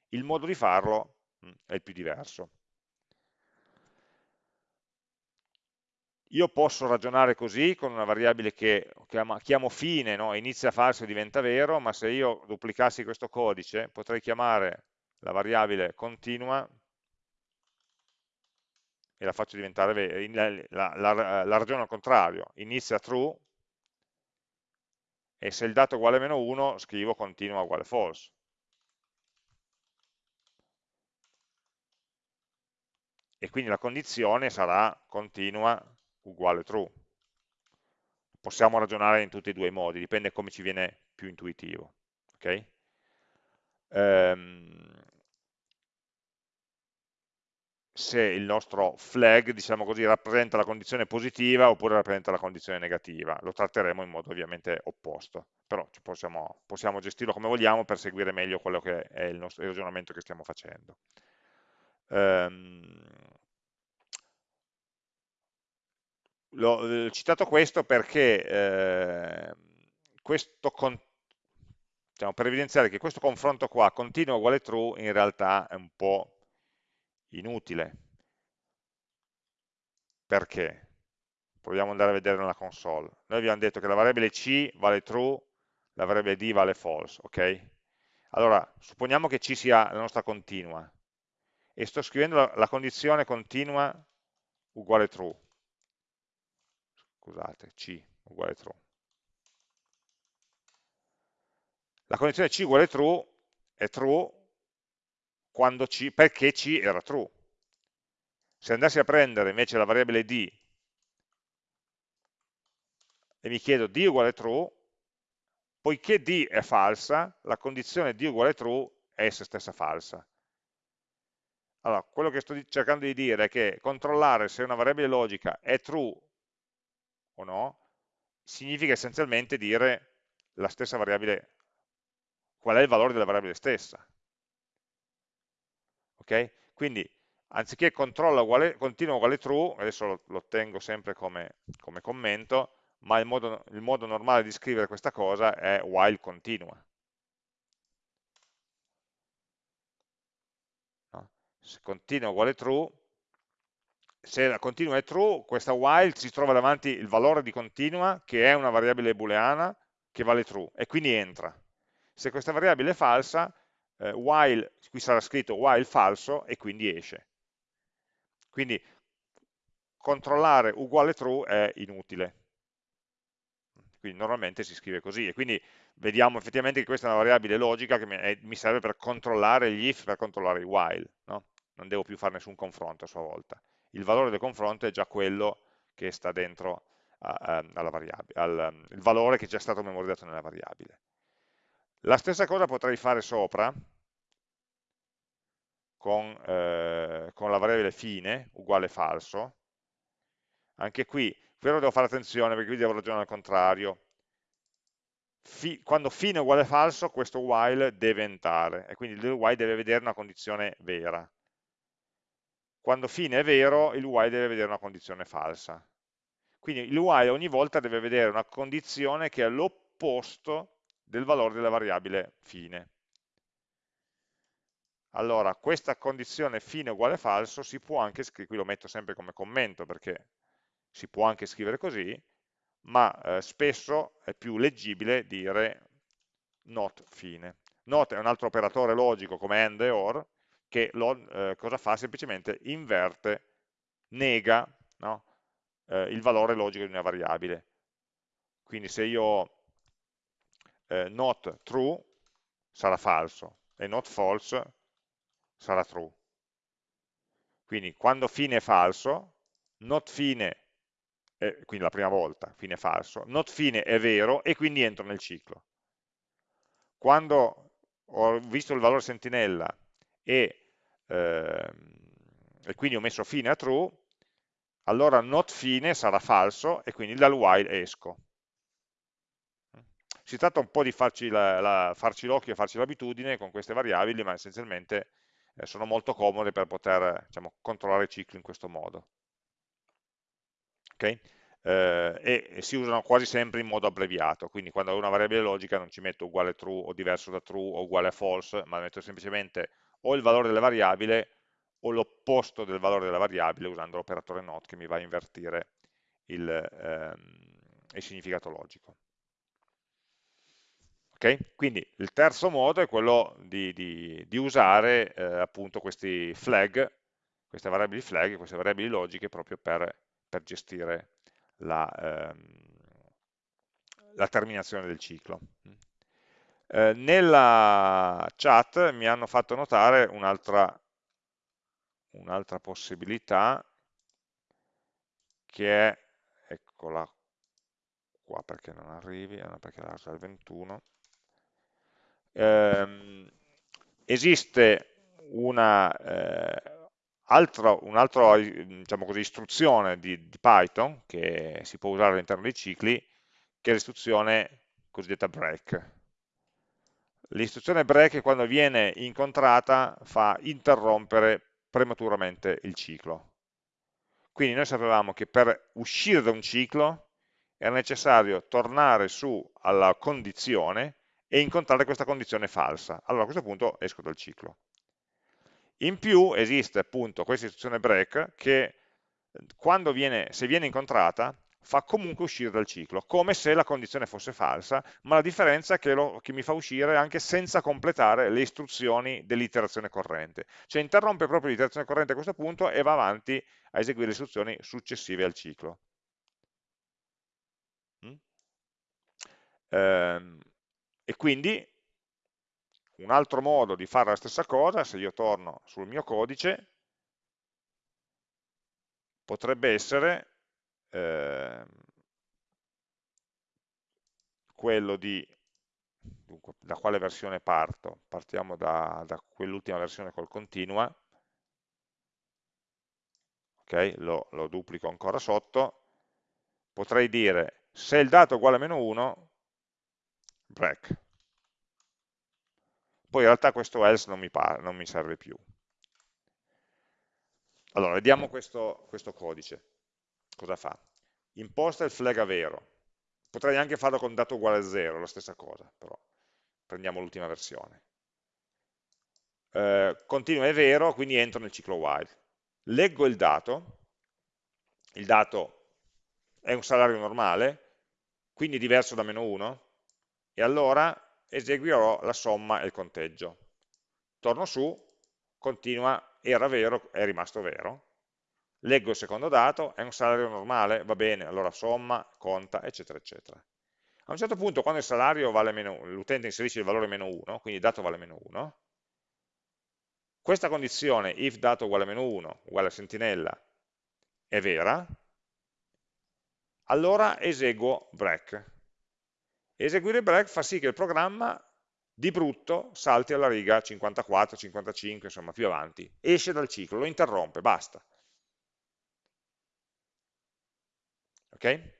Il modo di farlo mm, è il più diverso. Io posso ragionare così con una variabile che chiamo, chiamo fine, no? inizia falso e diventa vero, ma se io duplicassi questo codice potrei chiamare la variabile continua e la faccio diventare vera, la, la, la, ragiono al contrario, inizia true e se il dato è uguale a meno 1 scrivo continua uguale false. E quindi la condizione sarà continua uguale true. Possiamo ragionare in tutti e due i modi, dipende come ci viene più intuitivo. Okay? Um, se il nostro flag, diciamo così, rappresenta la condizione positiva oppure rappresenta la condizione negativa. Lo tratteremo in modo ovviamente opposto, però possiamo, possiamo gestirlo come vogliamo per seguire meglio quello che è il, nostro, il ragionamento che stiamo facendo. Um, L'ho citato questo perché eh, questo diciamo, per evidenziare che questo confronto qua, continuo uguale true, in realtà è un po' inutile. Perché? Proviamo ad andare a vedere nella console. Noi abbiamo detto che la variabile c vale true, la variabile d vale false, ok? Allora, supponiamo che c sia la nostra continua e sto scrivendo la, condizione continua uguale true scusate, C uguale true. La condizione C uguale true è true C, perché C era true. Se andassi a prendere invece la variabile D e mi chiedo D uguale true, poiché D è falsa, la condizione D uguale true è essa stessa falsa. Allora, quello che sto cercando di dire è che controllare se una variabile logica è true o no, significa essenzialmente dire la stessa variabile, qual è il valore della variabile stessa. Ok? Quindi anziché controlla uguale, continua uguale true, adesso lo, lo tengo sempre come, come commento, ma il modo, il modo, normale di scrivere questa cosa è while continua. No? Se continua uguale true, se la continua è true, questa while si trova davanti il valore di continua, che è una variabile booleana, che vale true, e quindi entra. Se questa variabile è falsa, eh, while, qui sarà scritto while falso, e quindi esce. Quindi controllare uguale true è inutile. Quindi normalmente si scrive così, e quindi vediamo effettivamente che questa è una variabile logica che mi, serve per controllare gli if, per controllare i while. No? Non devo più fare nessun confronto a sua volta il valore del confronto è già quello che sta dentro al, il valore che è già stato memorizzato nella variabile. La stessa cosa potrei fare sopra con, eh, con la variabile fine, uguale falso. Anche qui, però devo fare attenzione perché qui devo ragionare al contrario. Fi, quando fine è uguale falso, questo while deve entrare, e quindi il while deve vedere una condizione vera quando fine è vero, il while deve vedere una condizione falsa. Quindi il while ogni volta deve vedere una condizione che è l'opposto del valore della variabile fine. Allora, questa condizione fine uguale falso si può anche scrivere, qui lo metto sempre come commento perché si può anche scrivere così, ma eh, spesso è più leggibile dire not fine. Not è un altro operatore logico come AND e OR, che lo, eh, cosa fa? Semplicemente inverte, nega no? eh, il valore logico di una variabile. Quindi se io eh, not true sarà falso e not false sarà true. Quindi quando fine è falso, not fine, è, quindi la prima volta, fine è falso, not fine è vero e quindi entro nel ciclo. Quando ho visto il valore sentinella e, eh, e quindi ho messo fine a true, allora not fine sarà falso e quindi dal while esco. Si tratta un po' di farci l'occhio e farci l'abitudine con queste variabili, ma essenzialmente eh, sono molto comode per poter diciamo, controllare i cicli in questo modo. Okay? Eh, e, e, si usano quasi sempre in modo abbreviato, quindi quando ho una variabile logica non ci metto uguale true o diverso da true o uguale a false, ma metto semplicemente o il valore della variabile o l'opposto del valore della variabile usando l'operatore not che mi va a invertire il, ehm, il significato logico. Okay? Quindi il terzo modo è quello di, di, di usare eh, appunto questi flag, queste variabili flag, queste variabili logiche proprio per, per gestire la, ehm, la, terminazione del ciclo. Eh, nella chat mi hanno fatto notare un'altra un'altra possibilità che è, eccola qua perché non arrivi, no, perché la il 21, ehm, esiste una eh, altra, un'altra diciamo istruzione di, di, Python che si può usare all'interno dei cicli, che è l'istruzione cosiddetta break. L'istruzione break quando viene incontrata fa interrompere prematuramente il ciclo. Quindi noi sapevamo che per uscire da un ciclo era necessario tornare su alla condizione e incontrare questa condizione falsa. Allora a questo punto esco dal ciclo. In più esiste appunto questa istruzione break che quando viene, se viene incontrata fa comunque uscire dal ciclo, come se la condizione fosse falsa, ma la differenza è che, lo, che mi fa uscire anche senza completare le istruzioni dell'iterazione corrente. Cioè interrompe proprio l'iterazione corrente a questo punto e va avanti a eseguire le istruzioni successive al ciclo. Mm? Ehm, e quindi un altro modo di fare la stessa cosa, se io torno sul mio codice, potrebbe essere eh, quello di, dunque, da quale versione parto? Partiamo da, da quell'ultima versione col continua, ok, lo, lo duplico ancora sotto, potrei dire se il dato è uguale a meno 1, break. Poi in realtà questo else non mi, non mi serve più. Allora, vediamo questo, questo codice cosa fa? Imposta il flag a vero. Potrei anche farlo con dato uguale a 0, la stessa cosa, però prendiamo l'ultima versione. Eh, continua è vero, quindi entro nel ciclo while. Leggo il dato, il dato è un salario normale, quindi diverso da meno 1, e allora eseguirò la somma e il conteggio. Torno su, continua, era vero, è rimasto vero, leggo il secondo dato, è un salario normale, va bene, allora somma, conta, eccetera, eccetera. A un certo punto, quando il salario vale meno 1, l'utente inserisce il valore meno 1, quindi il dato vale meno 1, questa condizione, if dato uguale a meno 1, uguale a sentinella, è vera, allora eseguo break. Eseguire break fa sì che il programma di brutto salti alla riga 54, 55, insomma più avanti, esce dal ciclo, lo interrompe, basta. ok?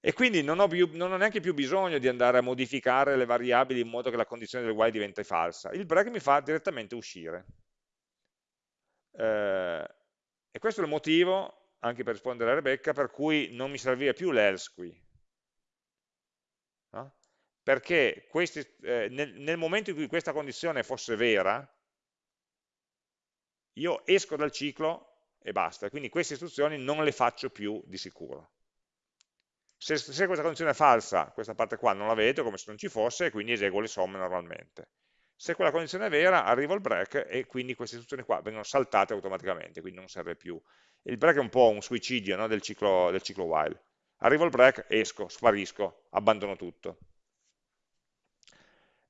E quindi non ho, più, non ho, neanche più bisogno di andare a modificare le variabili in modo che la condizione del while diventi falsa. Il break mi fa direttamente uscire. Eh, e questo è il motivo, anche per rispondere a Rebecca, per cui non mi serviva più l'else qui. No? Perché questi, eh, nel, nel momento in cui questa condizione fosse vera, io esco dal ciclo e basta. Quindi queste istruzioni non le faccio più di sicuro. Se, se questa condizione è falsa, questa parte qua non la vedo come se non ci fosse, e quindi eseguo le somme normalmente. Se quella condizione è vera, arrivo al break e quindi queste istruzioni qua vengono saltate automaticamente, quindi non serve più. Il break è un po' un suicidio no, del, ciclo, del ciclo while. Arrivo al break, esco, sparisco, abbandono tutto.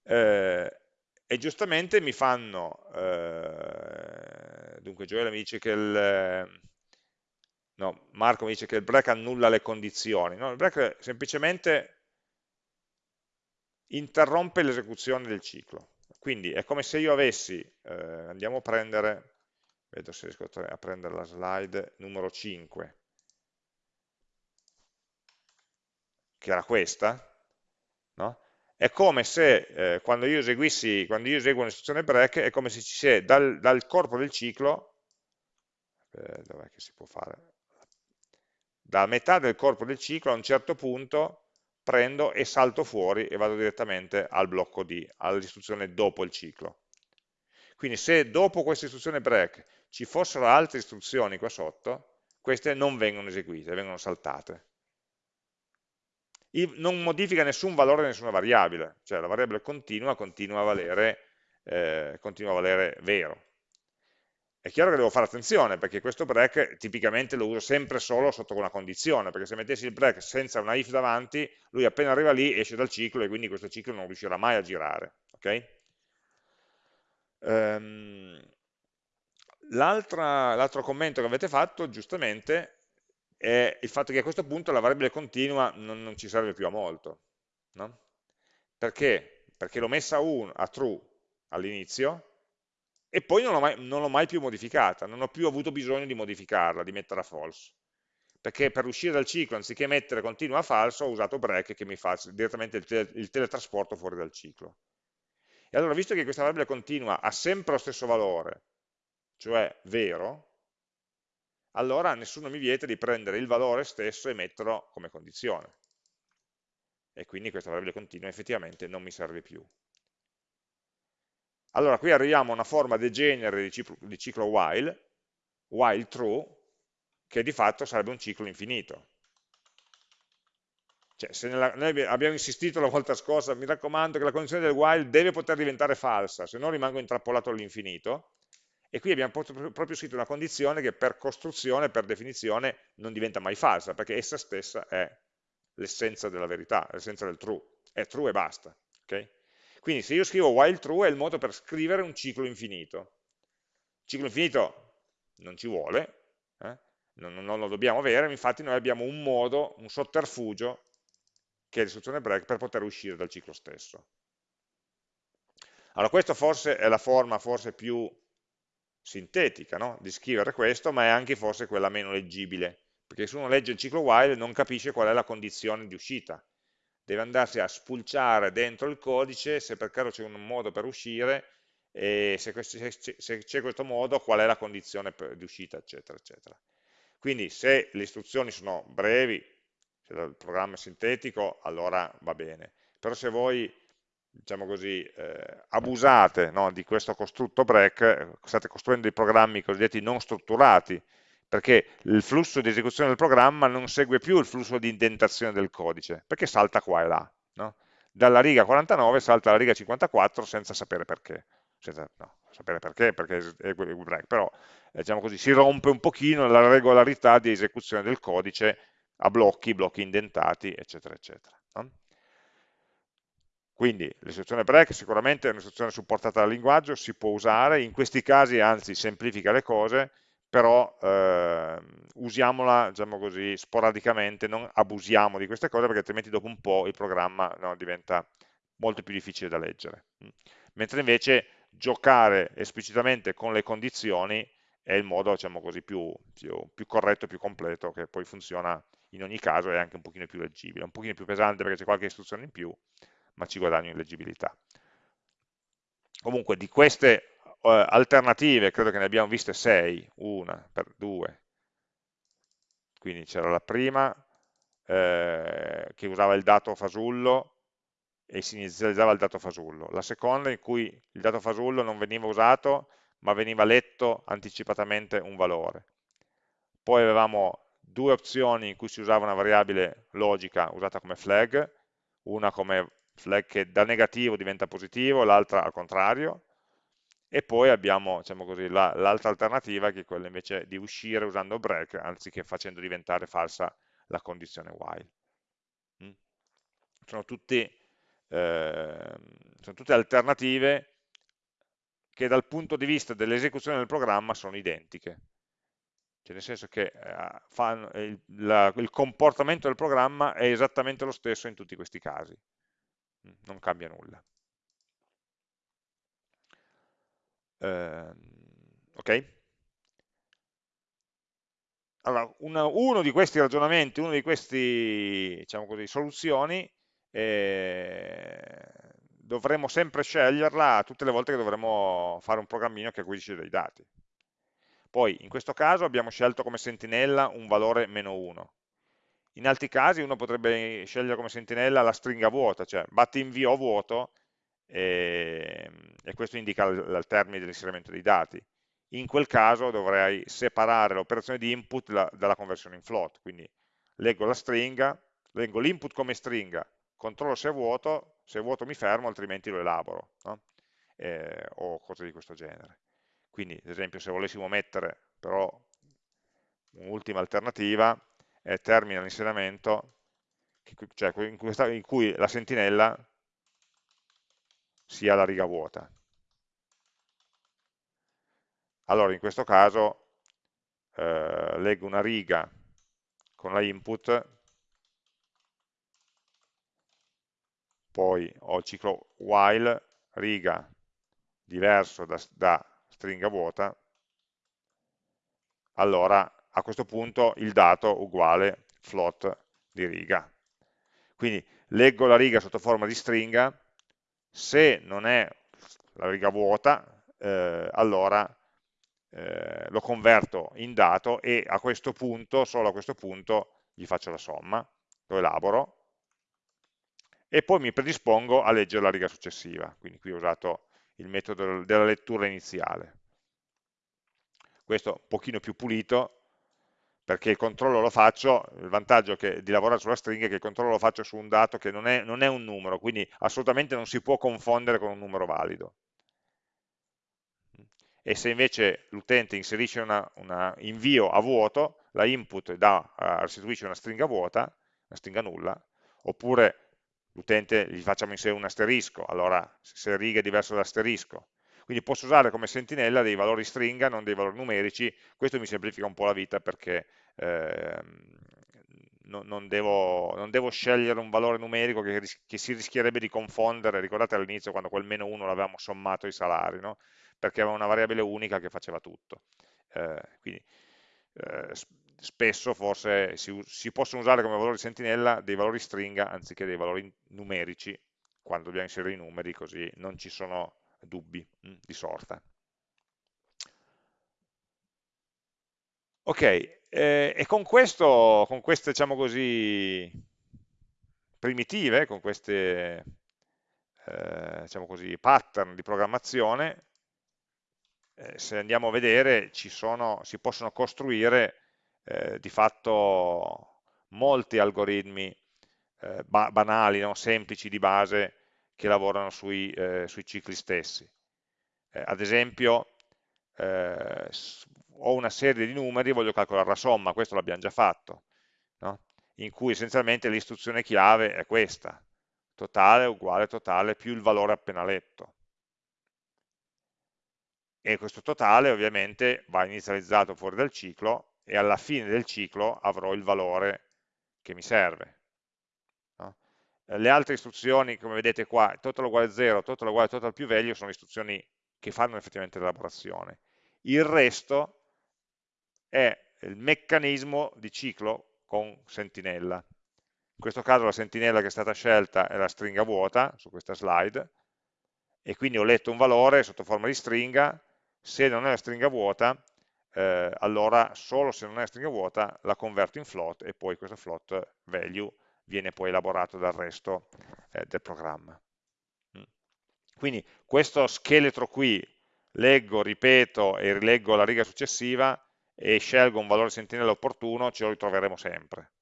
Eh, e giustamente mi fanno, eh, dunque Gioele mi dice che il, no, Marco mi dice che il break annulla le condizioni, no, il break semplicemente interrompe l'esecuzione del ciclo, quindi è come se io avessi, eh, andiamo a prendere, vedo se riesco a prendere la slide numero 5, che era questa, no? è come se eh, quando, io eseguissi, quando io eseguo un'istruzione break è come se ci sia dal, dal corpo del ciclo, eh, dov'è che si può fare? Da metà del corpo del ciclo a un certo punto prendo e salto fuori e vado direttamente al blocco di, all'istruzione dopo il ciclo. Quindi se dopo questa istruzione break ci fossero altre istruzioni qua sotto, queste non vengono eseguite, vengono saltate non modifica nessun valore nessuna variabile, cioè la variabile continua continua a valere, eh, continua a valere vero. È chiaro che devo fare attenzione, perché questo break tipicamente lo uso sempre solo sotto una condizione, perché se mettessi il break senza una if davanti, lui appena arriva lì esce dal ciclo e quindi questo ciclo non riuscirà mai a girare. Okay? Um, L'altro commento che avete fatto, giustamente, è il fatto che a questo punto la variabile continua non, non ci serve più a molto. No? Perché? Perché l'ho messa un, a true all'inizio e poi non l'ho mai, mai, più modificata, non ho più avuto bisogno di modificarla, di metterla a false. Perché per uscire dal ciclo, anziché mettere continua a falso, ho usato break che mi fa direttamente il, tele, il teletrasporto fuori dal ciclo. E allora, visto che questa variabile continua ha sempre lo stesso valore, cioè vero, allora nessuno mi vieta di prendere il valore stesso e metterlo come condizione. E quindi questa variabile continua effettivamente non mi serve più. Allora qui arriviamo a una forma degenere di ciclo, while, while true, che di fatto sarebbe un ciclo infinito. Cioè, se nella, noi abbiamo insistito la volta scorsa, mi raccomando che la condizione del while deve poter diventare falsa, se no rimango intrappolato all'infinito, e qui abbiamo proprio scritto una condizione che per costruzione, per definizione, non diventa mai falsa, perché essa stessa è l'essenza della verità, l'essenza del true, è true e basta. Okay? Quindi se io scrivo while true è il modo per scrivere un ciclo infinito. Ciclo infinito non ci vuole, eh? non, non, lo dobbiamo avere, infatti noi abbiamo un modo, un sotterfugio, che è l'istruzione break, per poter uscire dal ciclo stesso. Allora questa forse è la forma forse più sintetica no? di scrivere questo, ma è anche forse quella meno leggibile, perché se uno legge il ciclo while non capisce qual è la condizione di uscita, deve andarsi a spulciare dentro il codice se per caso c'è un modo per uscire e se c'è questo modo qual è la condizione di uscita, eccetera, eccetera. Quindi se le istruzioni sono brevi, se il programma è sintetico, allora va bene. Però se voi diciamo così, eh, abusate no, di questo costrutto break, eh, state costruendo dei programmi cosiddetti non strutturati, perché il flusso di esecuzione del programma non segue più il flusso di indentazione del codice, perché salta qua e là. No? Dalla riga 49 salta alla riga 54 senza sapere perché. Senza, no, sapere perché, perché è il break, però eh, diciamo così, si rompe un pochino la regolarità di esecuzione del codice a blocchi, blocchi indentati, eccetera, eccetera. Quindi l'istruzione break sicuramente è un'istruzione supportata dal linguaggio, si può usare, in questi casi anzi semplifica le cose, però eh, usiamola diciamo così, sporadicamente, non abusiamo di queste cose perché altrimenti dopo un po' il programma no, diventa molto più difficile da leggere. Mm. Mentre invece giocare esplicitamente con le condizioni è il modo diciamo così, più, più, più corretto più completo che poi funziona in ogni caso è anche un pochino più leggibile, un pochino più pesante perché c'è qualche istruzione in più, ma ci guadagno in leggibilità. Comunque di queste uh, alternative credo che ne abbiamo viste 6, una per due, quindi c'era la prima eh, che usava il dato fasullo e si inizializzava il dato fasullo, la seconda in cui il dato fasullo non veniva usato ma veniva letto anticipatamente un valore. Poi avevamo due opzioni in cui si usava una variabile logica usata come flag, una come flag che da negativo diventa positivo, l'altra al contrario, e poi abbiamo diciamo l'altra alternativa che è quella invece di uscire usando break anziché facendo diventare falsa la condizione while. Mm? Sono, tutti, eh, sono tutte alternative che dal punto di vista dell'esecuzione del programma sono identiche. Cioè nel senso che eh, fanno, il, la, il comportamento del programma è esattamente lo stesso in tutti questi casi non cambia nulla. Eh, ok? allora, una, uno di questi ragionamenti, una di queste diciamo soluzioni, eh, dovremo sempre sceglierla tutte le volte che dovremo fare un programmino che acquisisce dei dati. Poi, in questo caso abbiamo scelto come sentinella un valore meno 1. In altri casi uno potrebbe scegliere come sentinella la stringa vuota, cioè batti invio vuoto e, e questo indica il termine dell'inserimento dei dati in quel caso dovrei separare l'operazione di input la, dalla conversione in float, quindi leggo la stringa, leggo l'input come stringa, controllo se è vuoto, se è vuoto mi fermo, altrimenti lo elaboro, no? eh, o cose di questo genere. Quindi, ad esempio, se volessimo mettere però un'ultima alternativa, è termina l'inserimento, cioè in, in cui la sentinella sia la riga vuota. Allora in questo caso eh, leggo una riga con la input, poi ho il ciclo while, riga diverso da, da stringa vuota, allora a questo punto il dato uguale float di riga. Quindi leggo la riga sotto forma di stringa, se non è la riga vuota, eh, allora eh, lo converto in dato e a questo punto, solo a questo punto, gli faccio la somma, lo elaboro e poi mi predispongo a leggere la riga successiva, quindi qui ho usato il metodo della lettura iniziale. Questo un pochino più pulito, perché il controllo lo faccio, il vantaggio che, di lavorare sulla stringa è che il controllo lo faccio su un dato che non è, non è un numero, quindi assolutamente non si può confondere con un numero valido e se invece l'utente inserisce un invio a vuoto, la input da, uh, restituisce una stringa vuota, una stringa nulla, oppure l'utente gli facciamo inserire un asterisco, allora se riga è diverso dall'asterisco. Quindi posso usare come sentinella dei valori stringa, non dei valori numerici, questo mi semplifica un po' la vita perché eh, non, non, devo, non, devo, scegliere un valore numerico che, che si rischierebbe di confondere, ricordate all'inizio quando quel meno 1 l'avevamo sommato ai salari, no? perché aveva una variabile unica che faceva tutto. Eh, quindi eh, spesso forse si, si, possono usare come valori sentinella dei valori stringa anziché dei valori numerici quando dobbiamo inserire i numeri, così non ci sono dubbi mh, hm, di sorta. Ok, eh, e con questo, con queste, diciamo così, primitive, con queste, eh, diciamo così, pattern di programmazione, eh, se andiamo a vedere sono, si possono costruire eh, di fatto molti algoritmi eh, ba banali, no? semplici di base che lavorano sui, eh, sui cicli stessi. Eh, ad esempio eh, ho una serie di numeri, voglio calcolare la somma, questo l'abbiamo già fatto, no? in cui essenzialmente l'istruzione chiave è questa, totale uguale totale più il valore appena letto e questo totale ovviamente va inizializzato fuori dal ciclo e alla fine del ciclo avrò il valore che mi serve. No? Le altre istruzioni, come vedete qua, total uguale 0, total uguale total più value, sono istruzioni che fanno effettivamente l'elaborazione. Il resto è il meccanismo di ciclo con sentinella. In questo caso la sentinella che è stata scelta è la stringa vuota, su questa slide, e quindi ho letto un valore sotto forma di stringa, se non è la stringa vuota, eh, allora solo se non è la stringa vuota la converto in float e poi questo float value viene poi elaborato dal resto eh, del programma. Mm. Quindi questo scheletro qui, leggo, ripeto e rileggo la riga successiva e scelgo un valore sentinella opportuno, ce lo ritroveremo sempre.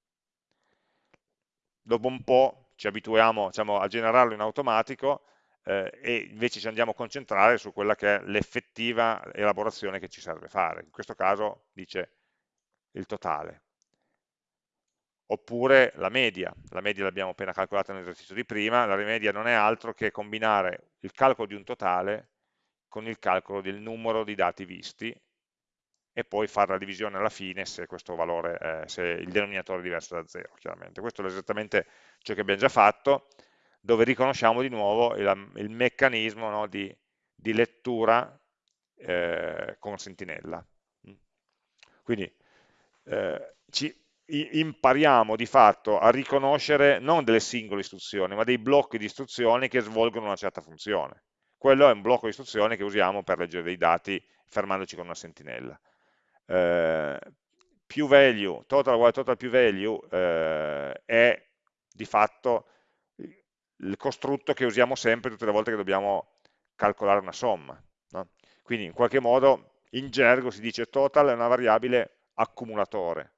Dopo un po' ci abituiamo diciamo, a generarlo in automatico eh, e invece ci andiamo a concentrare su quella che è l'effettiva elaborazione che ci serve fare. In questo caso dice il totale. Oppure la media, la media l'abbiamo appena calcolata nell'esercizio di prima, la media non è altro che combinare il calcolo di un totale con il calcolo del numero di dati visti e poi fare la divisione alla fine se valore, eh, se il denominatore è diverso da 0, chiaramente. Questo è esattamente ciò che abbiamo già fatto, dove riconosciamo di nuovo il, il meccanismo no, di, di, lettura eh, con sentinella. Quindi eh, ci impariamo di fatto a riconoscere non delle singole istruzioni, ma dei blocchi di istruzioni che svolgono una certa funzione. Quello è un blocco di istruzioni che usiamo per leggere dei dati fermandoci con una sentinella. Eh, più value, total uguale total più value, eh, è di fatto il costrutto che usiamo sempre tutte le volte che dobbiamo calcolare una somma. No? Quindi in qualche modo in gergo si dice total è una variabile accumulatore.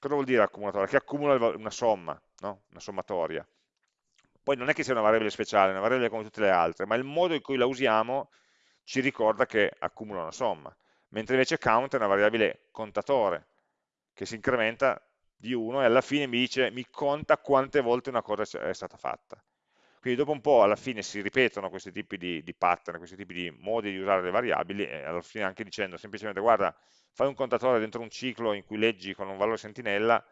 Cosa vuol dire accumulatore? Che accumula una somma, no? una sommatoria. Poi non è che sia una variabile speciale, è una variabile come tutte le altre, ma il modo in cui la usiamo ci ricorda che accumula una somma, mentre invece count è una variabile contatore, che si incrementa di 1 e alla fine mi dice, mi conta quante volte una cosa è stata fatta. Quindi dopo un po' alla fine si ripetono questi tipi di, di pattern, questi tipi di modi di usare le variabili e alla fine anche dicendo semplicemente guarda, fai un contatore dentro un ciclo in cui leggi con un valore sentinella,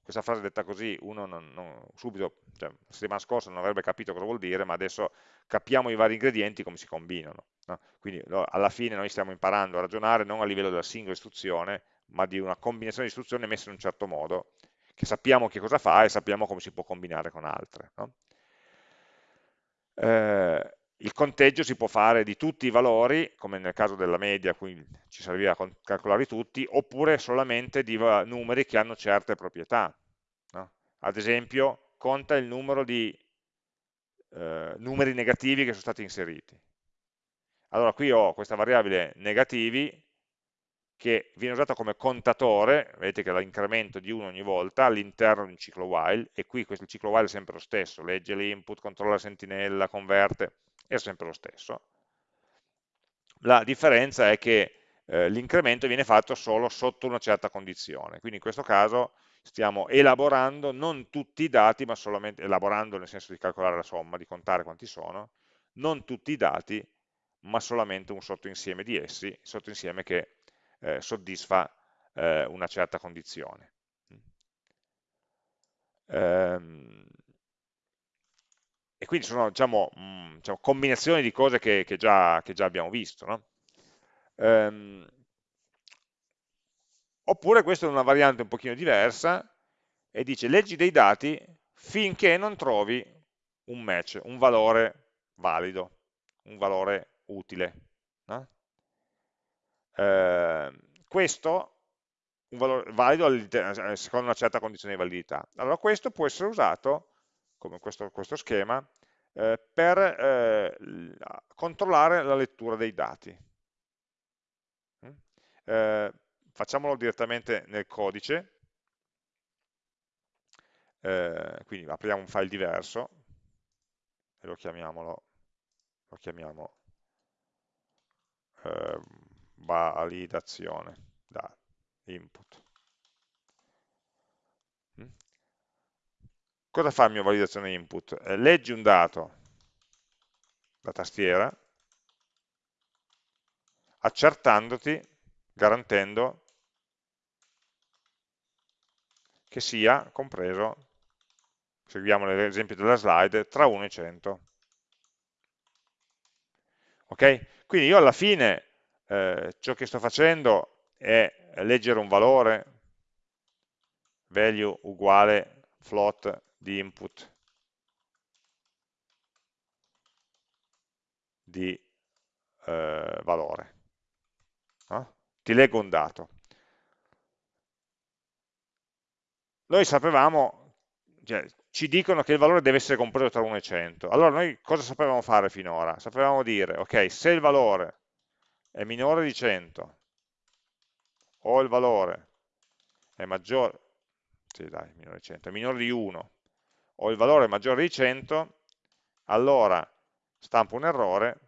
questa frase detta così uno non, non, subito, cioè, la settimana scorsa non avrebbe capito cosa vuol dire, ma adesso capiamo i vari ingredienti come si combinano. No? Quindi alla fine noi stiamo imparando a ragionare non a livello della singola istruzione, ma di una combinazione di istruzioni messe in un certo modo, che sappiamo che cosa fa e sappiamo come si può combinare con altre. No? Eh, il conteggio si può fare di tutti i valori, come nel caso della media, qui ci serviva a calcolarli tutti, oppure solamente di numeri che hanno certe proprietà. No? Ad esempio, conta il numero di eh, numeri negativi che sono stati inseriti. Allora qui ho questa variabile negativi che viene usata come contatore, vedete che la incremento di 1 ogni volta all'interno di un ciclo while, e qui questo ciclo while è sempre lo stesso, legge l'input, controlla la sentinella, converte, è sempre lo stesso. La differenza è che eh, l'incremento viene fatto solo sotto una certa condizione, quindi in questo caso stiamo elaborando non tutti i dati, ma solamente, elaborando nel senso di calcolare la somma, di contare quanti sono, non tutti i dati, ma solamente un sottoinsieme di essi, sottoinsieme che eh, soddisfa eh, una certa condizione. Ehm, e quindi sono diciamo, mh, mm, diciamo, combinazioni di cose che, che, già, che già, abbiamo visto. No? Ehm, oppure questa è una variante un pochino diversa e dice leggi dei dati finché non trovi un match, un valore valido, un valore utile. No? Eh, questo un valore valido eh, secondo una certa condizione di validità. Allora questo può essere usato, come questo, questo schema, eh, per eh, controllare la lettura dei dati. Mm? Eh, facciamolo direttamente nel codice, eh, quindi apriamo un file diverso e lo lo chiamiamo ehm, validazione da input. Mm? Cosa fa il mio validazione input? Eh, leggi un dato da tastiera accertandoti, garantendo che sia compreso, seguiamo l'esempio della slide, tra 1 e 100. Ok? Quindi io alla fine eh, ciò che sto facendo è leggere un valore, value uguale float di input di eh, valore. No? Ti leggo un dato. Noi sapevamo, cioè, ci dicono che il valore deve essere compreso tra 1 e 100. Allora noi cosa sapevamo fare finora? Sapevamo dire, ok, se il valore è minore di 100 o il valore è maggiore, sì, dai, minore di 100, è minore di 1 o il valore è maggiore di 100, allora stampo un errore,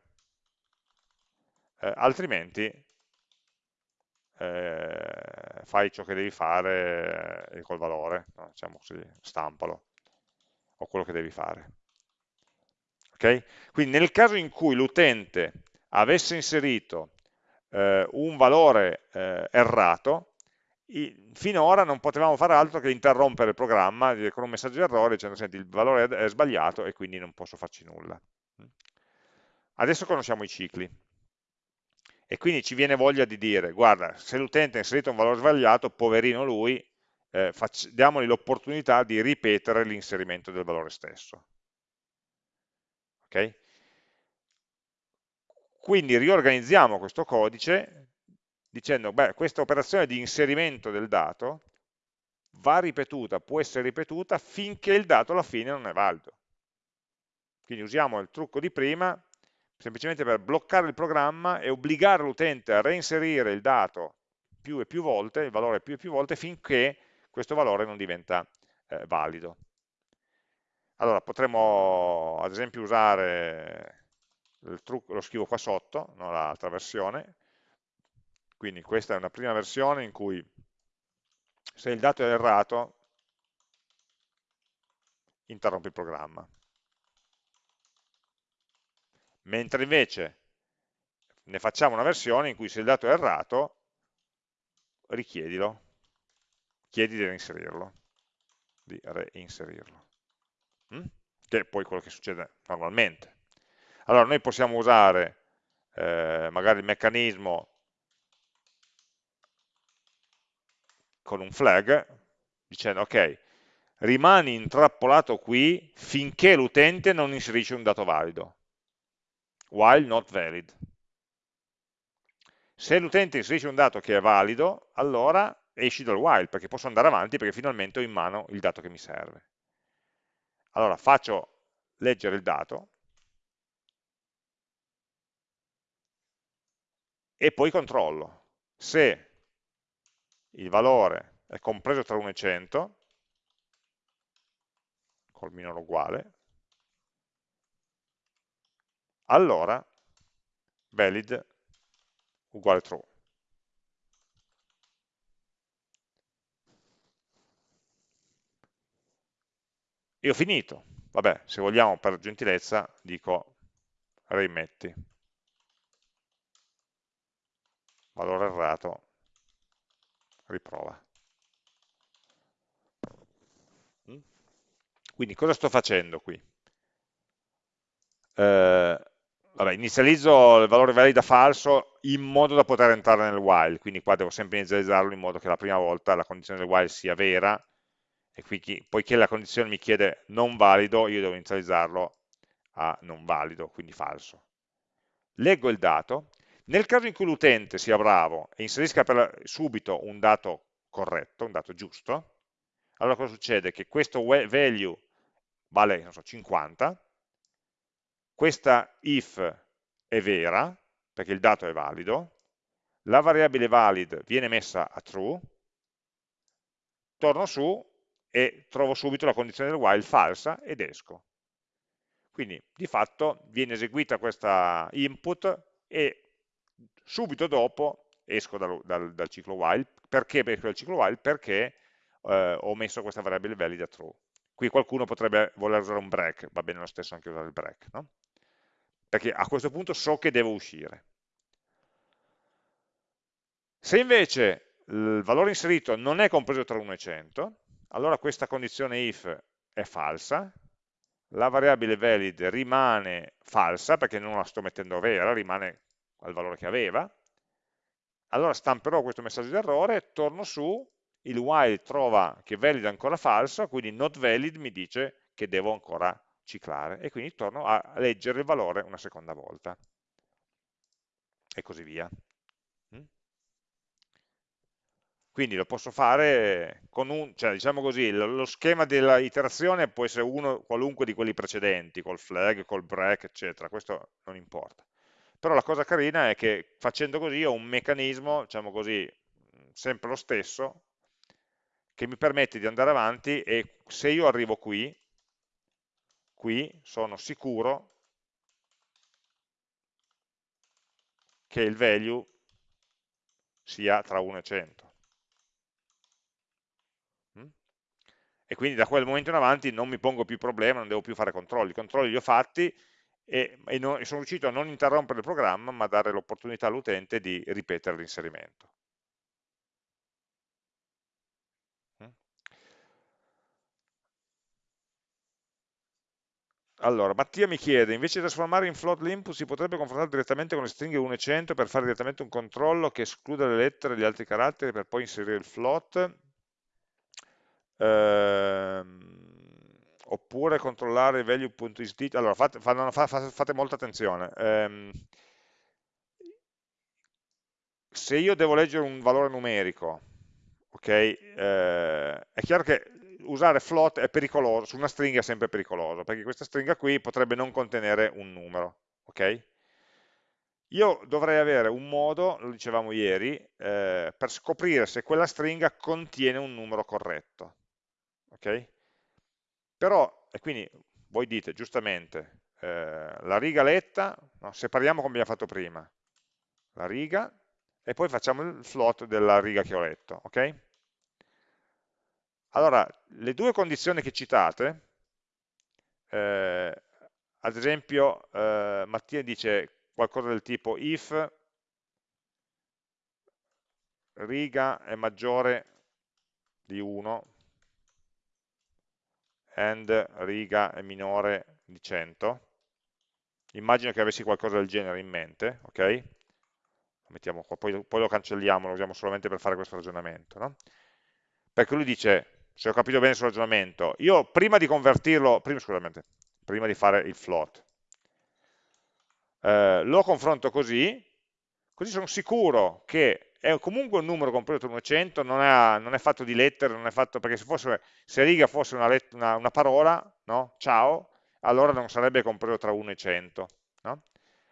eh, altrimenti eh, fai ciò che devi fare eh, col valore, no? diciamo così, stampalo, o quello che devi fare. Okay? Quindi nel caso in cui l'utente avesse inserito eh, un valore eh, errato, finora non potevamo fare altro che interrompere il programma con un messaggio di errore dicendo senti il valore è sbagliato e quindi non posso farci nulla. Adesso conosciamo i cicli e quindi ci viene voglia di dire, guarda, se l'utente ha inserito un valore sbagliato, poverino lui, eh, diamogli l'opportunità di ripetere l'inserimento del valore stesso. Okay? Quindi riorganizziamo questo codice dicendo, beh, questa operazione di inserimento del dato va ripetuta, può essere ripetuta finché il dato alla fine non è valido. Quindi usiamo il trucco di prima semplicemente per bloccare il programma e obbligare l'utente a reinserire il dato più e più volte, il valore più e più volte, finché questo valore non diventa eh, valido. Allora, potremmo ad esempio usare trucco, lo scrivo qua sotto, no, l'altra versione, quindi questa è una prima versione in cui se il dato è errato, interrompi il programma mentre invece ne facciamo una versione in cui se il dato è errato, richiedilo, chiedi di reinserirlo, di reinserirlo, mm? che è poi quello che succede normalmente. Allora noi possiamo usare eh, magari il meccanismo con un flag, dicendo ok, rimani intrappolato qui finché l'utente non inserisce un dato valido while not valid. Se l'utente inserisce un dato che è valido, allora esci dal while, perché posso andare avanti perché finalmente ho in mano il dato che mi serve. Allora faccio leggere il dato e poi controllo se il valore è compreso tra 1 e 100 col minore uguale allora valid uguale true. E ho finito. Vabbè, se vogliamo per gentilezza dico rimetti. Valore errato, riprova. Mm? Quindi cosa sto facendo qui? Eh, vabbè, inizializzo il valore valido falso in modo da poter entrare nel while, quindi qua devo sempre inizializzarlo in modo che la prima volta la condizione del while sia vera, e qui, poiché la condizione mi chiede non valido, io devo inizializzarlo a non valido, quindi falso. Leggo il dato, nel caso in cui l'utente sia bravo e inserisca per, subito un dato corretto, un dato giusto, allora cosa succede? Che questo value vale so, 50, questa if è vera, perché il dato è valido, la variabile valid viene messa a true, torno su e trovo subito la condizione del while falsa ed esco. Quindi di fatto viene eseguita questa input e subito dopo esco dal, dal, dal ciclo while. Perché esco dal ciclo while? Perché eh, ho messo questa variabile valida true. Qui qualcuno potrebbe voler usare un break, va bene lo stesso anche usare il break. No? perché a questo punto so che devo uscire. Se invece il valore inserito non è compreso tra 1 e 100, allora questa condizione if è falsa, la variabile valid rimane falsa perché non la sto mettendo vera, rimane al valore che aveva, allora stamperò questo messaggio di errore, torno su, il while trova che valid è ancora falso, quindi not valid mi dice che devo ancora ciclare e quindi torno a leggere il valore una seconda volta e così via. Mm? Quindi lo posso fare con un, cioè diciamo così, lo schema della iterazione può essere uno qualunque di quelli precedenti, col flag, col break, eccetera, questo non importa. Però la cosa carina è che facendo così ho un meccanismo, diciamo così, sempre lo stesso, che mi permette di andare avanti e se io arrivo qui, qui sono sicuro che il value sia tra 1 e 100. Mm? E quindi da quel momento in avanti non mi pongo più problema, non devo più fare controlli. I controlli li ho fatti e, e, non, e sono riuscito a non interrompere il programma, ma a dare l'opportunità all'utente di ripetere l'inserimento. allora, Mattia mi chiede, invece di trasformare in float l'input si potrebbe confrontare direttamente con le stringhe 1 e 100 per fare direttamente un controllo che escluda le lettere e gli altri caratteri per poi inserire il float? Ehm, oppure controllare il value.isDigit. Allora, fate, fate, fate, molta attenzione. Ehm, se io devo leggere un valore numerico, ok, eh, è chiaro che usare float è pericoloso, su una stringa è sempre pericoloso, perché questa stringa qui potrebbe non contenere un numero, ok? Io dovrei avere un modo, lo dicevamo ieri, eh, per scoprire se quella stringa contiene un numero corretto, ok? Però, e quindi voi dite giustamente, eh, la riga letta, no, separiamo come abbiamo fatto prima, la riga, e poi facciamo il float della riga che ho letto, ok? Allora, le due condizioni che citate, eh, ad esempio eh, Mattia dice qualcosa del tipo if riga è maggiore di 1 and riga è minore di 100, immagino che avessi qualcosa del genere in mente, ok? Mettiamo qua, poi, poi, lo cancelliamo, lo usiamo solamente per fare questo ragionamento, no? Perché lui dice se ho capito bene il suo ragionamento, io prima di convertirlo, prima, scusate, prima di fare il float, eh, lo confronto così, così sono sicuro che è comunque un numero compreso tra 1 e 100, non non è, fatto di lettere, non è fatto, perché se, fosse, se riga fosse una, una, una parola, no? ciao, allora non sarebbe compreso tra 1 e 100. No?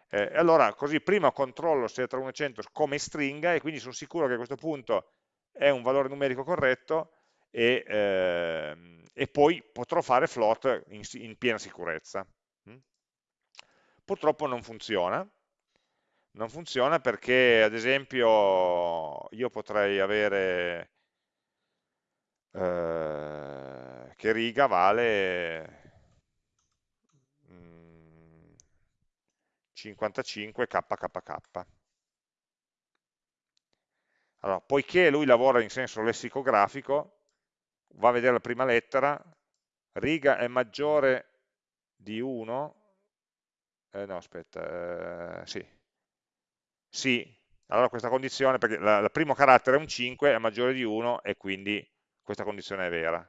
Eh, allora così prima controllo se è tra 1 e 100 come stringa e quindi sono sicuro che a questo punto è un valore numerico corretto e, ehm, e poi potrò fare float in, in piena sicurezza. Mm? Purtroppo non funziona, non funziona perché ad esempio io potrei avere eh, che riga vale 55 kkkk allora, poiché lui lavora in senso lessicografico va a vedere la prima lettera, riga è maggiore di 1, eh, no aspetta, eh, sì, sì, allora questa condizione, perché il primo carattere è un 5, è maggiore di 1 e quindi questa condizione è vera.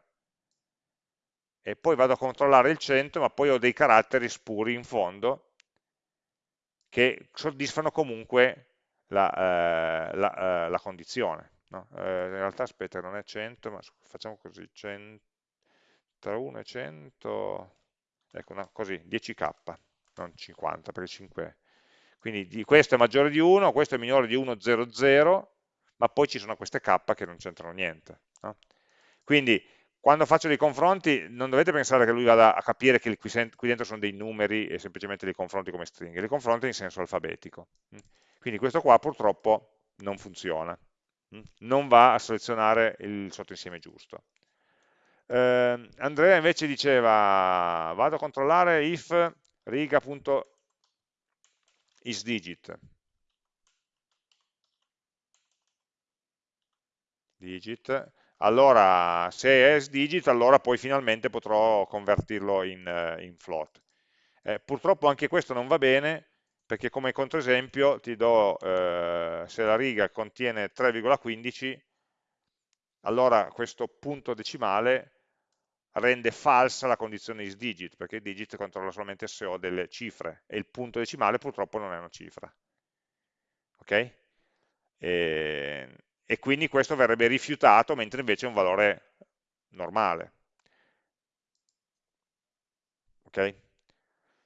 E poi vado a controllare il 100, ma poi ho dei caratteri spuri in fondo che soddisfano comunque la, eh, la, eh, la condizione. No? Eh, in realtà aspetta, non è 100, ma facciamo così, 100, tra 1 e 100, ecco, no, così, 10k, non 50, perché 5 quindi di, questo è maggiore di 1, questo è minore di 1, 0, 0, ma poi ci sono queste k che non c'entrano niente. No? Quindi quando faccio dei confronti non dovete pensare che lui vada a capire che qui, dentro sono dei numeri e semplicemente li confronti come stringhe, li confronti in senso alfabetico. Quindi questo qua purtroppo non funziona. Mm? non va a selezionare il sottoinsieme giusto. Eh, Andrea invece diceva, vado a controllare if riga.isDigit. Digit. Allora, se è isDigit, allora poi finalmente potrò convertirlo in, eh, in float. Eh, purtroppo anche questo non va bene, perché come controesempio ti do, eh, se la riga contiene 3,15, allora questo punto decimale rende falsa la condizione isDigit, perché il digit controlla solamente se ho delle cifre, e il punto decimale purtroppo non è una cifra. Ok? E, e quindi questo verrebbe rifiutato, mentre invece è un valore normale. Ok?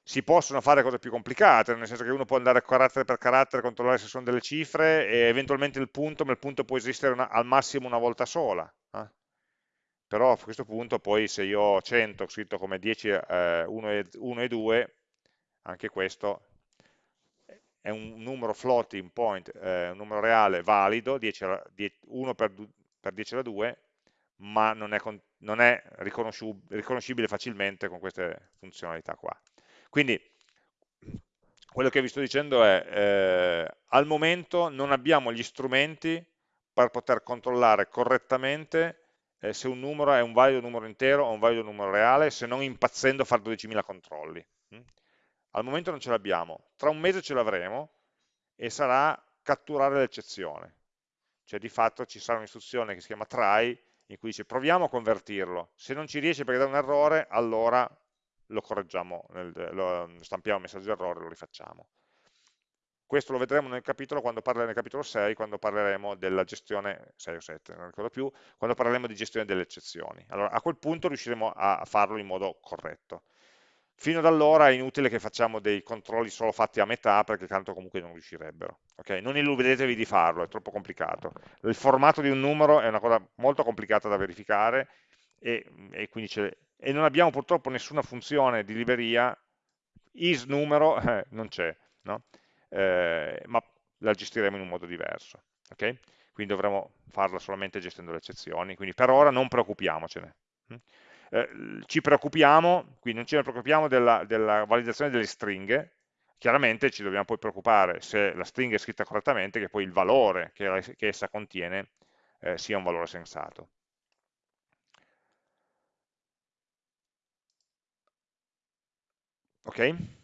si possono fare cose più complicate, nel senso che uno può andare carattere per carattere, controllare se sono delle cifre e eventualmente il punto, ma il punto può esistere una, al massimo una volta sola. Eh? Però a questo punto poi se io ho 100 scritto come 10, eh, 1, e, 1 e 2, anche questo è un numero floating point, eh, un numero reale valido, 10 alla, 10, 1 per, per 10 alla 2, ma non è, non è riconoscibile facilmente con queste funzionalità qua. Quindi quello che vi sto dicendo è, eh, al momento non abbiamo gli strumenti per poter controllare correttamente eh, se un numero è un valido numero intero o un valido numero reale, se non impazzendo a fare 12.000 controlli. Mm? Al momento non ce l'abbiamo, tra un mese ce l'avremo e sarà catturare l'eccezione. Cioè di fatto ci sarà un'istruzione che si chiama try, in cui dice proviamo a convertirlo, se non ci riesce perché dà un errore, allora lo correggiamo, lo stampiamo il messaggio errore e lo rifacciamo. Questo lo vedremo nel capitolo, quando parleremo, nel capitolo 6, quando parleremo della gestione, 6 o 7, non ricordo più, quando parleremo di gestione delle eccezioni. Allora, a quel punto riusciremo a farlo in modo corretto. Fino ad allora è inutile che facciamo dei controlli solo fatti a metà, perché tanto comunque non riuscirebbero. Okay? Non illudetevi di farlo, è troppo complicato. Il formato di un numero è una cosa molto complicata da verificare, e, e, e non abbiamo purtroppo nessuna funzione di libreria, is numero eh, [laughs] non c'è. No? Eh, ma la gestiremo in un modo diverso. Okay? Quindi dovremo farla solamente gestendo le eccezioni, quindi per ora non preoccupiamocene. Mm? Eh, ci preoccupiamo, quindi non ci preoccupiamo della, della, validazione delle stringhe, chiaramente ci dobbiamo poi preoccupare se la stringa è scritta correttamente, che poi il valore che, che essa contiene eh, sia un valore sensato. Ok?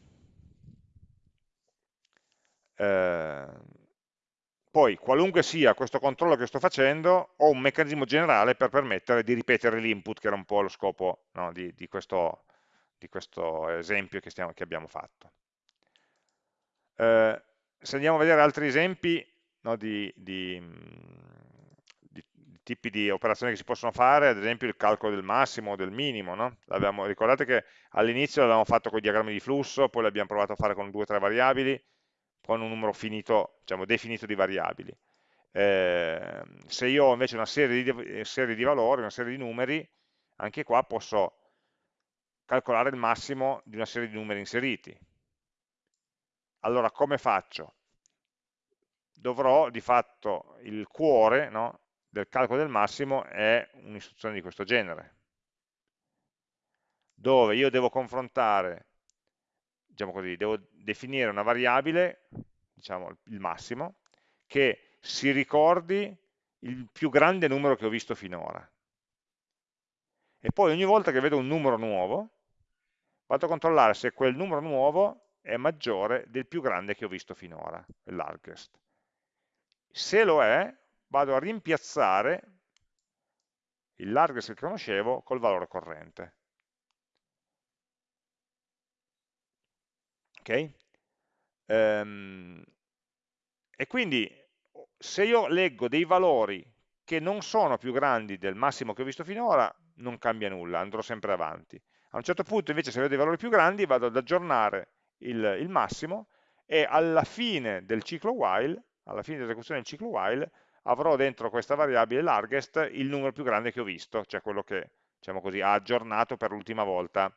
Eh, poi, qualunque sia questo controllo che sto facendo, ho un meccanismo generale per permettere di ripetere l'input, che era un po' lo scopo no, di, di, questo, di, questo, esempio che, stiamo, che abbiamo fatto. Eh, se andiamo a vedere altri esempi no, di, di, tipi di operazioni che si possono fare, ad esempio il calcolo del massimo o del minimo. No? Ricordate che all'inizio l'avevamo fatto con i diagrammi di flusso, poi l'abbiamo provato a fare con due o tre variabili, con un numero finito, diciamo, definito di variabili. Eh, se io ho invece una serie di, serie di valori, una serie di numeri, anche qua posso calcolare il massimo di una serie di numeri inseriti. Allora come faccio? Dovrò di fatto il cuore no, del calcolo del massimo è un'istruzione di questo genere, dove io devo confrontare diciamo così, devo definire una variabile, diciamo il massimo, che si ricordi il più grande numero che ho visto finora. E poi ogni volta che vedo un numero nuovo, vado a controllare se quel numero nuovo è maggiore del più grande che ho visto finora, largest. Se lo è, vado a rimpiazzare il largest che conoscevo col valore corrente. Ok? Ehm, e quindi se io leggo dei valori che non sono più grandi del massimo che ho visto finora, non cambia nulla, andrò sempre avanti. A un certo punto invece se vedo dei valori più grandi vado ad aggiornare il, il massimo e alla fine del ciclo while, alla fine dell'esecuzione del ciclo while, avrò dentro questa variabile largest il numero più grande che ho visto, cioè quello che diciamo così, ha aggiornato per l'ultima volta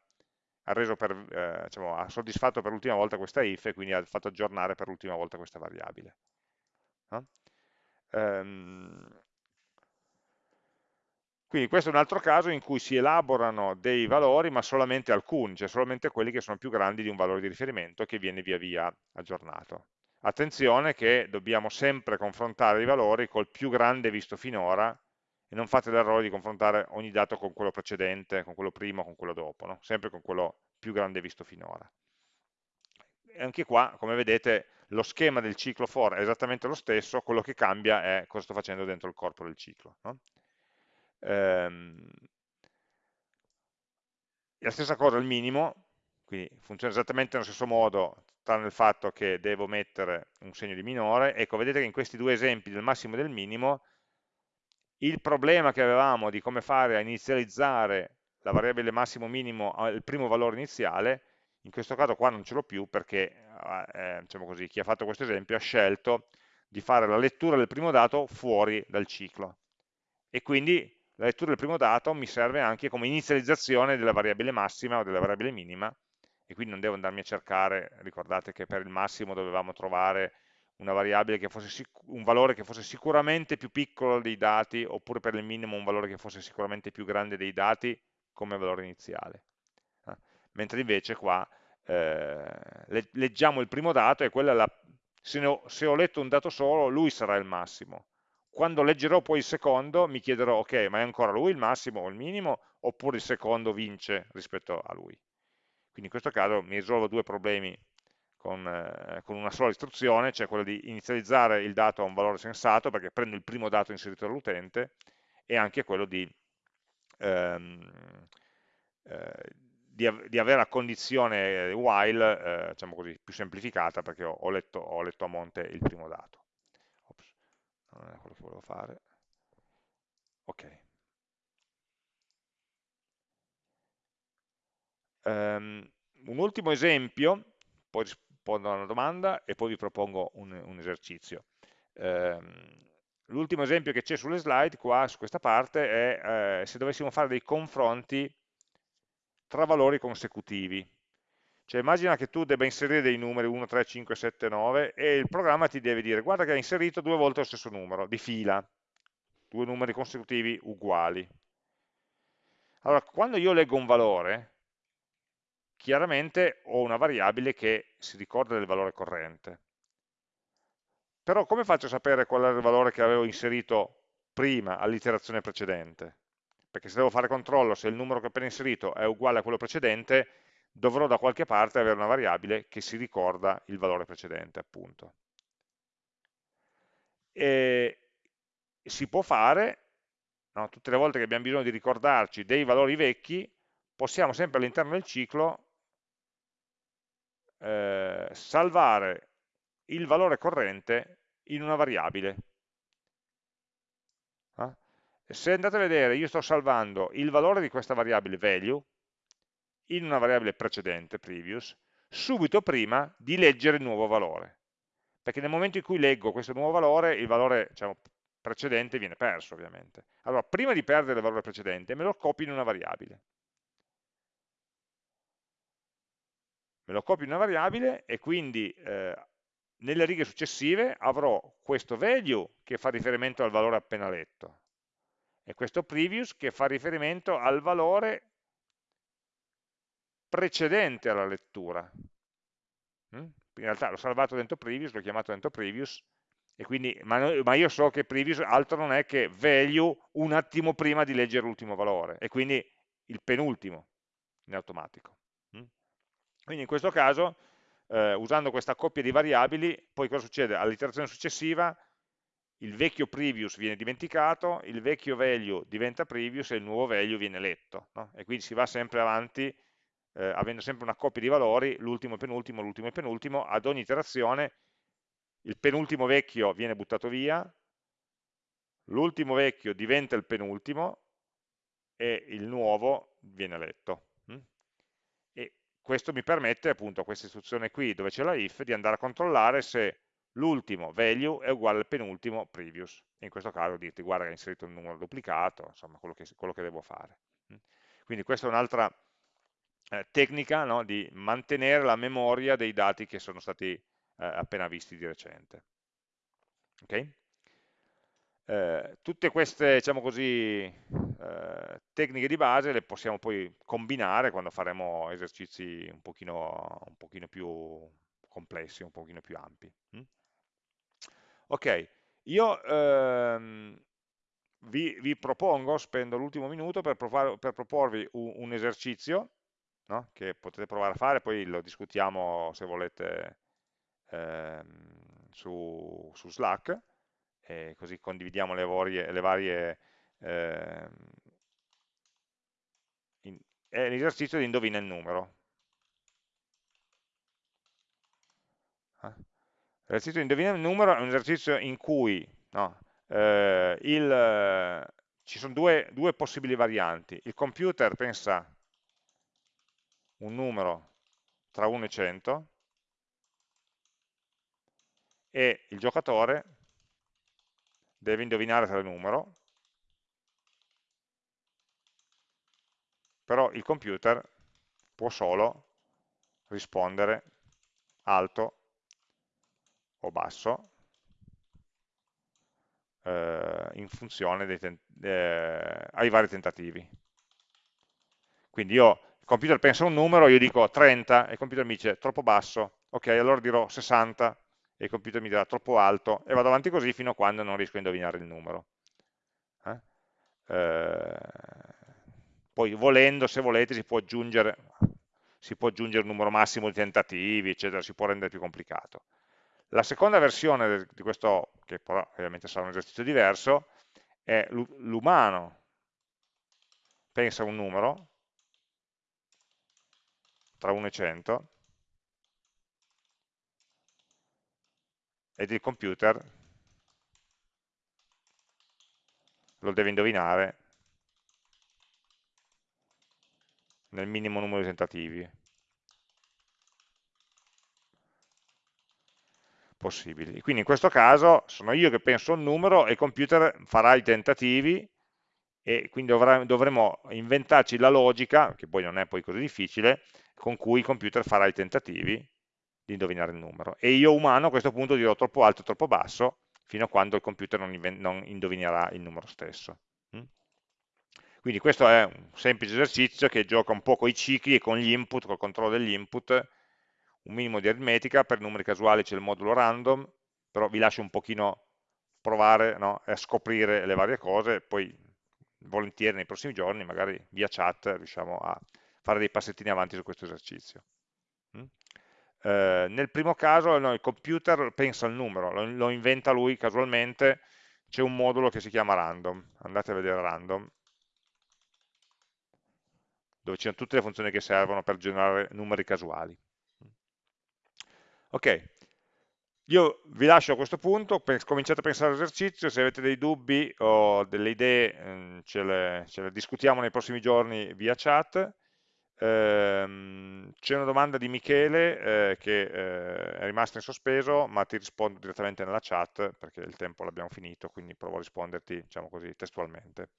ha, per, eh, diciamo, ha soddisfatto per l'ultima volta questa if e quindi ha fatto aggiornare per l'ultima volta questa variabile. No? Ehm, quindi questo è un altro caso in cui si elaborano dei valori, ma solamente alcuni, cioè solamente quelli che sono più grandi di un valore di riferimento che viene via via aggiornato. Attenzione che dobbiamo sempre confrontare i valori col più grande visto finora non fate l'errore di confrontare ogni dato con quello precedente, con quello prima, con quello dopo, no? sempre con quello più grande visto finora. E anche qua, come vedete, lo schema del ciclo for è esattamente lo stesso, quello che cambia è cosa sto facendo dentro il corpo del ciclo. No? Ehm, la stessa cosa il minimo, quindi funziona esattamente nello stesso modo, tranne il fatto che devo mettere un segno di minore. Ecco, vedete che in questi due esempi del massimo e del minimo il problema che avevamo di come fare a inizializzare la variabile massimo minimo al primo valore iniziale, in questo caso qua non ce l'ho più perché eh, diciamo così, chi ha fatto questo esempio ha scelto di fare la lettura del primo dato fuori dal ciclo. E quindi la lettura del primo dato mi serve anche come inizializzazione della variabile massima o della variabile minima e quindi non devo andarmi a cercare, ricordate che per il massimo dovevamo trovare una variabile che fosse un valore che fosse sicuramente più piccolo dei dati, oppure per il minimo un valore che fosse sicuramente più grande dei dati come valore iniziale. Eh? Mentre invece qua eh, leggiamo il primo dato e quella la, se, ho, se ho letto un dato solo, lui sarà il massimo. quando leggerò poi il secondo mi chiederò, ok, ma è ancora lui il massimo o il minimo, oppure il secondo vince rispetto a lui. Quindi in questo caso mi risolvo due problemi con, eh, con, una sola istruzione, cioè quella di inizializzare il dato a un valore sensato, perché prendo il primo dato inserito dall'utente, e anche quello di, ehm, eh, di, di, avere la condizione while, eh, diciamo così, più semplificata, perché ho, ho, letto, ho letto a monte il primo dato. Non è quello che volevo fare. Ok. Um, un ultimo esempio poi rispondo a una domanda e poi vi propongo un, un esercizio. Um, l'ultimo esempio che c'è sulle slide qua su questa parte è eh, se dovessimo fare dei confronti tra valori consecutivi. Cioè immagina che tu debba inserire dei numeri 1, 3, 5, 7, 9 e il programma ti deve dire guarda che hai inserito due volte lo stesso numero, di fila, due numeri consecutivi uguali. Allora, quando io leggo un valore, chiaramente ho una variabile che si ricorda del valore corrente. Però come faccio a sapere qual era il valore che avevo inserito prima, all'iterazione precedente? Perché se devo fare controllo se il numero che ho appena inserito è uguale a quello precedente, dovrò da qualche parte avere una variabile che si ricorda il valore precedente, appunto. E si può fare, no? tutte le volte che abbiamo bisogno di ricordarci dei valori vecchi, possiamo sempre all'interno del ciclo eh, salvare il valore corrente in una variabile. Eh? Se andate a vedere, io sto salvando il valore di questa variabile value, in una variabile precedente, previous, subito prima di leggere il nuovo valore. Perché nel momento in cui leggo questo nuovo valore, il valore diciamo, precedente viene perso ovviamente. Allora, prima di perdere il valore precedente, me lo copio in una variabile. Me lo copio in una variabile e quindi eh, nelle righe successive avrò questo value che fa riferimento al valore appena letto e questo previous che fa riferimento al valore precedente alla lettura. Mm? In realtà l'ho salvato dentro previous, l'ho chiamato dentro previous, quindi, ma, ma, io so che previous altro non è che value un attimo prima di leggere l'ultimo valore, e quindi il penultimo in automatico. Quindi in questo caso, eh, usando questa coppia di variabili, poi cosa succede? All'iterazione successiva il vecchio previous viene dimenticato, il vecchio value diventa previous e il nuovo value viene letto. No? E quindi si va sempre avanti eh, avendo sempre una coppia di valori, l'ultimo e penultimo, l'ultimo e penultimo, ad ogni iterazione il penultimo vecchio viene buttato via, l'ultimo vecchio diventa il penultimo e il nuovo viene letto. Questo mi permette appunto questa istruzione qui dove c'è la if di andare a controllare se l'ultimo value è uguale al penultimo previous. In questo caso dirti guarda che hai inserito un numero duplicato, insomma quello che, quello che devo fare. Mm? Quindi questa è un'altra eh, tecnica no, di mantenere la memoria dei dati che sono stati eh, appena visti di recente. Okay? Eh, tutte queste diciamo così, eh, tecniche di base le possiamo poi combinare quando faremo esercizi un pochino, un pochino più complessi, un pochino più ampi. Mm? Ok, io ehm, vi, vi, propongo, spendo l'ultimo minuto per, provare, per proporvi un, un esercizio no? che potete provare a fare, poi lo discutiamo se volete ehm, su, su, Slack, e così condividiamo le varie, le varie eh, è l'esercizio di indovina il numero. Eh? L'esercizio di indovina il numero è un esercizio in cui no, eh, il, ci sono due, due possibili varianti. Il computer pensa un numero tra 1 e 100 e il giocatore deve indovinare tale numero, però il computer può solo rispondere alto o basso eh, in funzione eh, ai vari tentativi. Quindi io il computer pensa un numero, io dico 30 e il computer mi dice troppo basso, ok, allora dirò 60 e il computer mi dirà troppo alto e vado avanti così fino a quando non riesco a indovinare il numero. Eh? Eh, poi volendo, se volete, si può aggiungere si può aggiungere un numero massimo di tentativi, eccetera, si può rendere più complicato. La seconda versione di questo, che però ovviamente sarà un esercizio diverso, è l'umano pensa a un numero tra 1 e 100 ed il computer lo deve indovinare nel minimo numero di tentativi possibili. Quindi in questo caso sono io che penso un numero e il computer farà i tentativi e quindi dovremo inventarci la logica, che poi non è poi così difficile, con cui il computer farà i tentativi di indovinare il numero. E io umano a questo punto dirò troppo alto troppo basso, fino a quando il computer non, non indovinerà il numero stesso. Mm? Quindi questo è un semplice esercizio che gioca un po' con i cicli e con gli input, col controllo degli input, un minimo di aritmetica, per numeri casuali c'è il modulo random, però vi lascio un pochino provare no, a scoprire le varie cose, poi volentieri nei prossimi giorni, magari via chat, riusciamo a fare dei passettini avanti su questo esercizio. Eh, nel primo caso no, il computer pensa al numero, lo, lo inventa lui casualmente, c'è un modulo che si chiama random, andate a vedere random, dove ci sono tutte le funzioni che servono per generare numeri casuali. Ok, io vi lascio a questo punto, cominciate a pensare all'esercizio, se avete dei dubbi o delle idee ehm, ce le, ce le discutiamo nei prossimi giorni via chat. Ehm, C'è una domanda di Michele eh, che eh, è rimasta in sospeso, ma ti rispondo direttamente nella chat perché il tempo l'abbiamo finito, quindi provo a risponderti diciamo così, testualmente.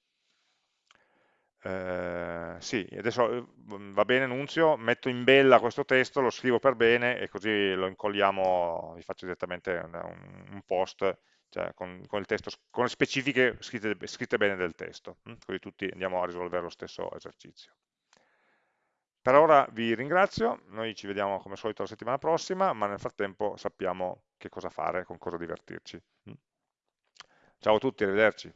Eh, sì, adesso eh, va bene Nunzio, metto in bella questo testo, lo scrivo per bene e così lo incolliamo, vi faccio direttamente un, un post cioè con, con, testo, con, le specifiche scritte, scritte bene del testo, hm? così tutti andiamo a risolvere lo stesso esercizio. Per ora vi ringrazio, noi ci vediamo come al solito la settimana prossima, ma nel frattempo sappiamo che cosa fare, con cosa divertirci. Hm? Ciao a tutti, arrivederci.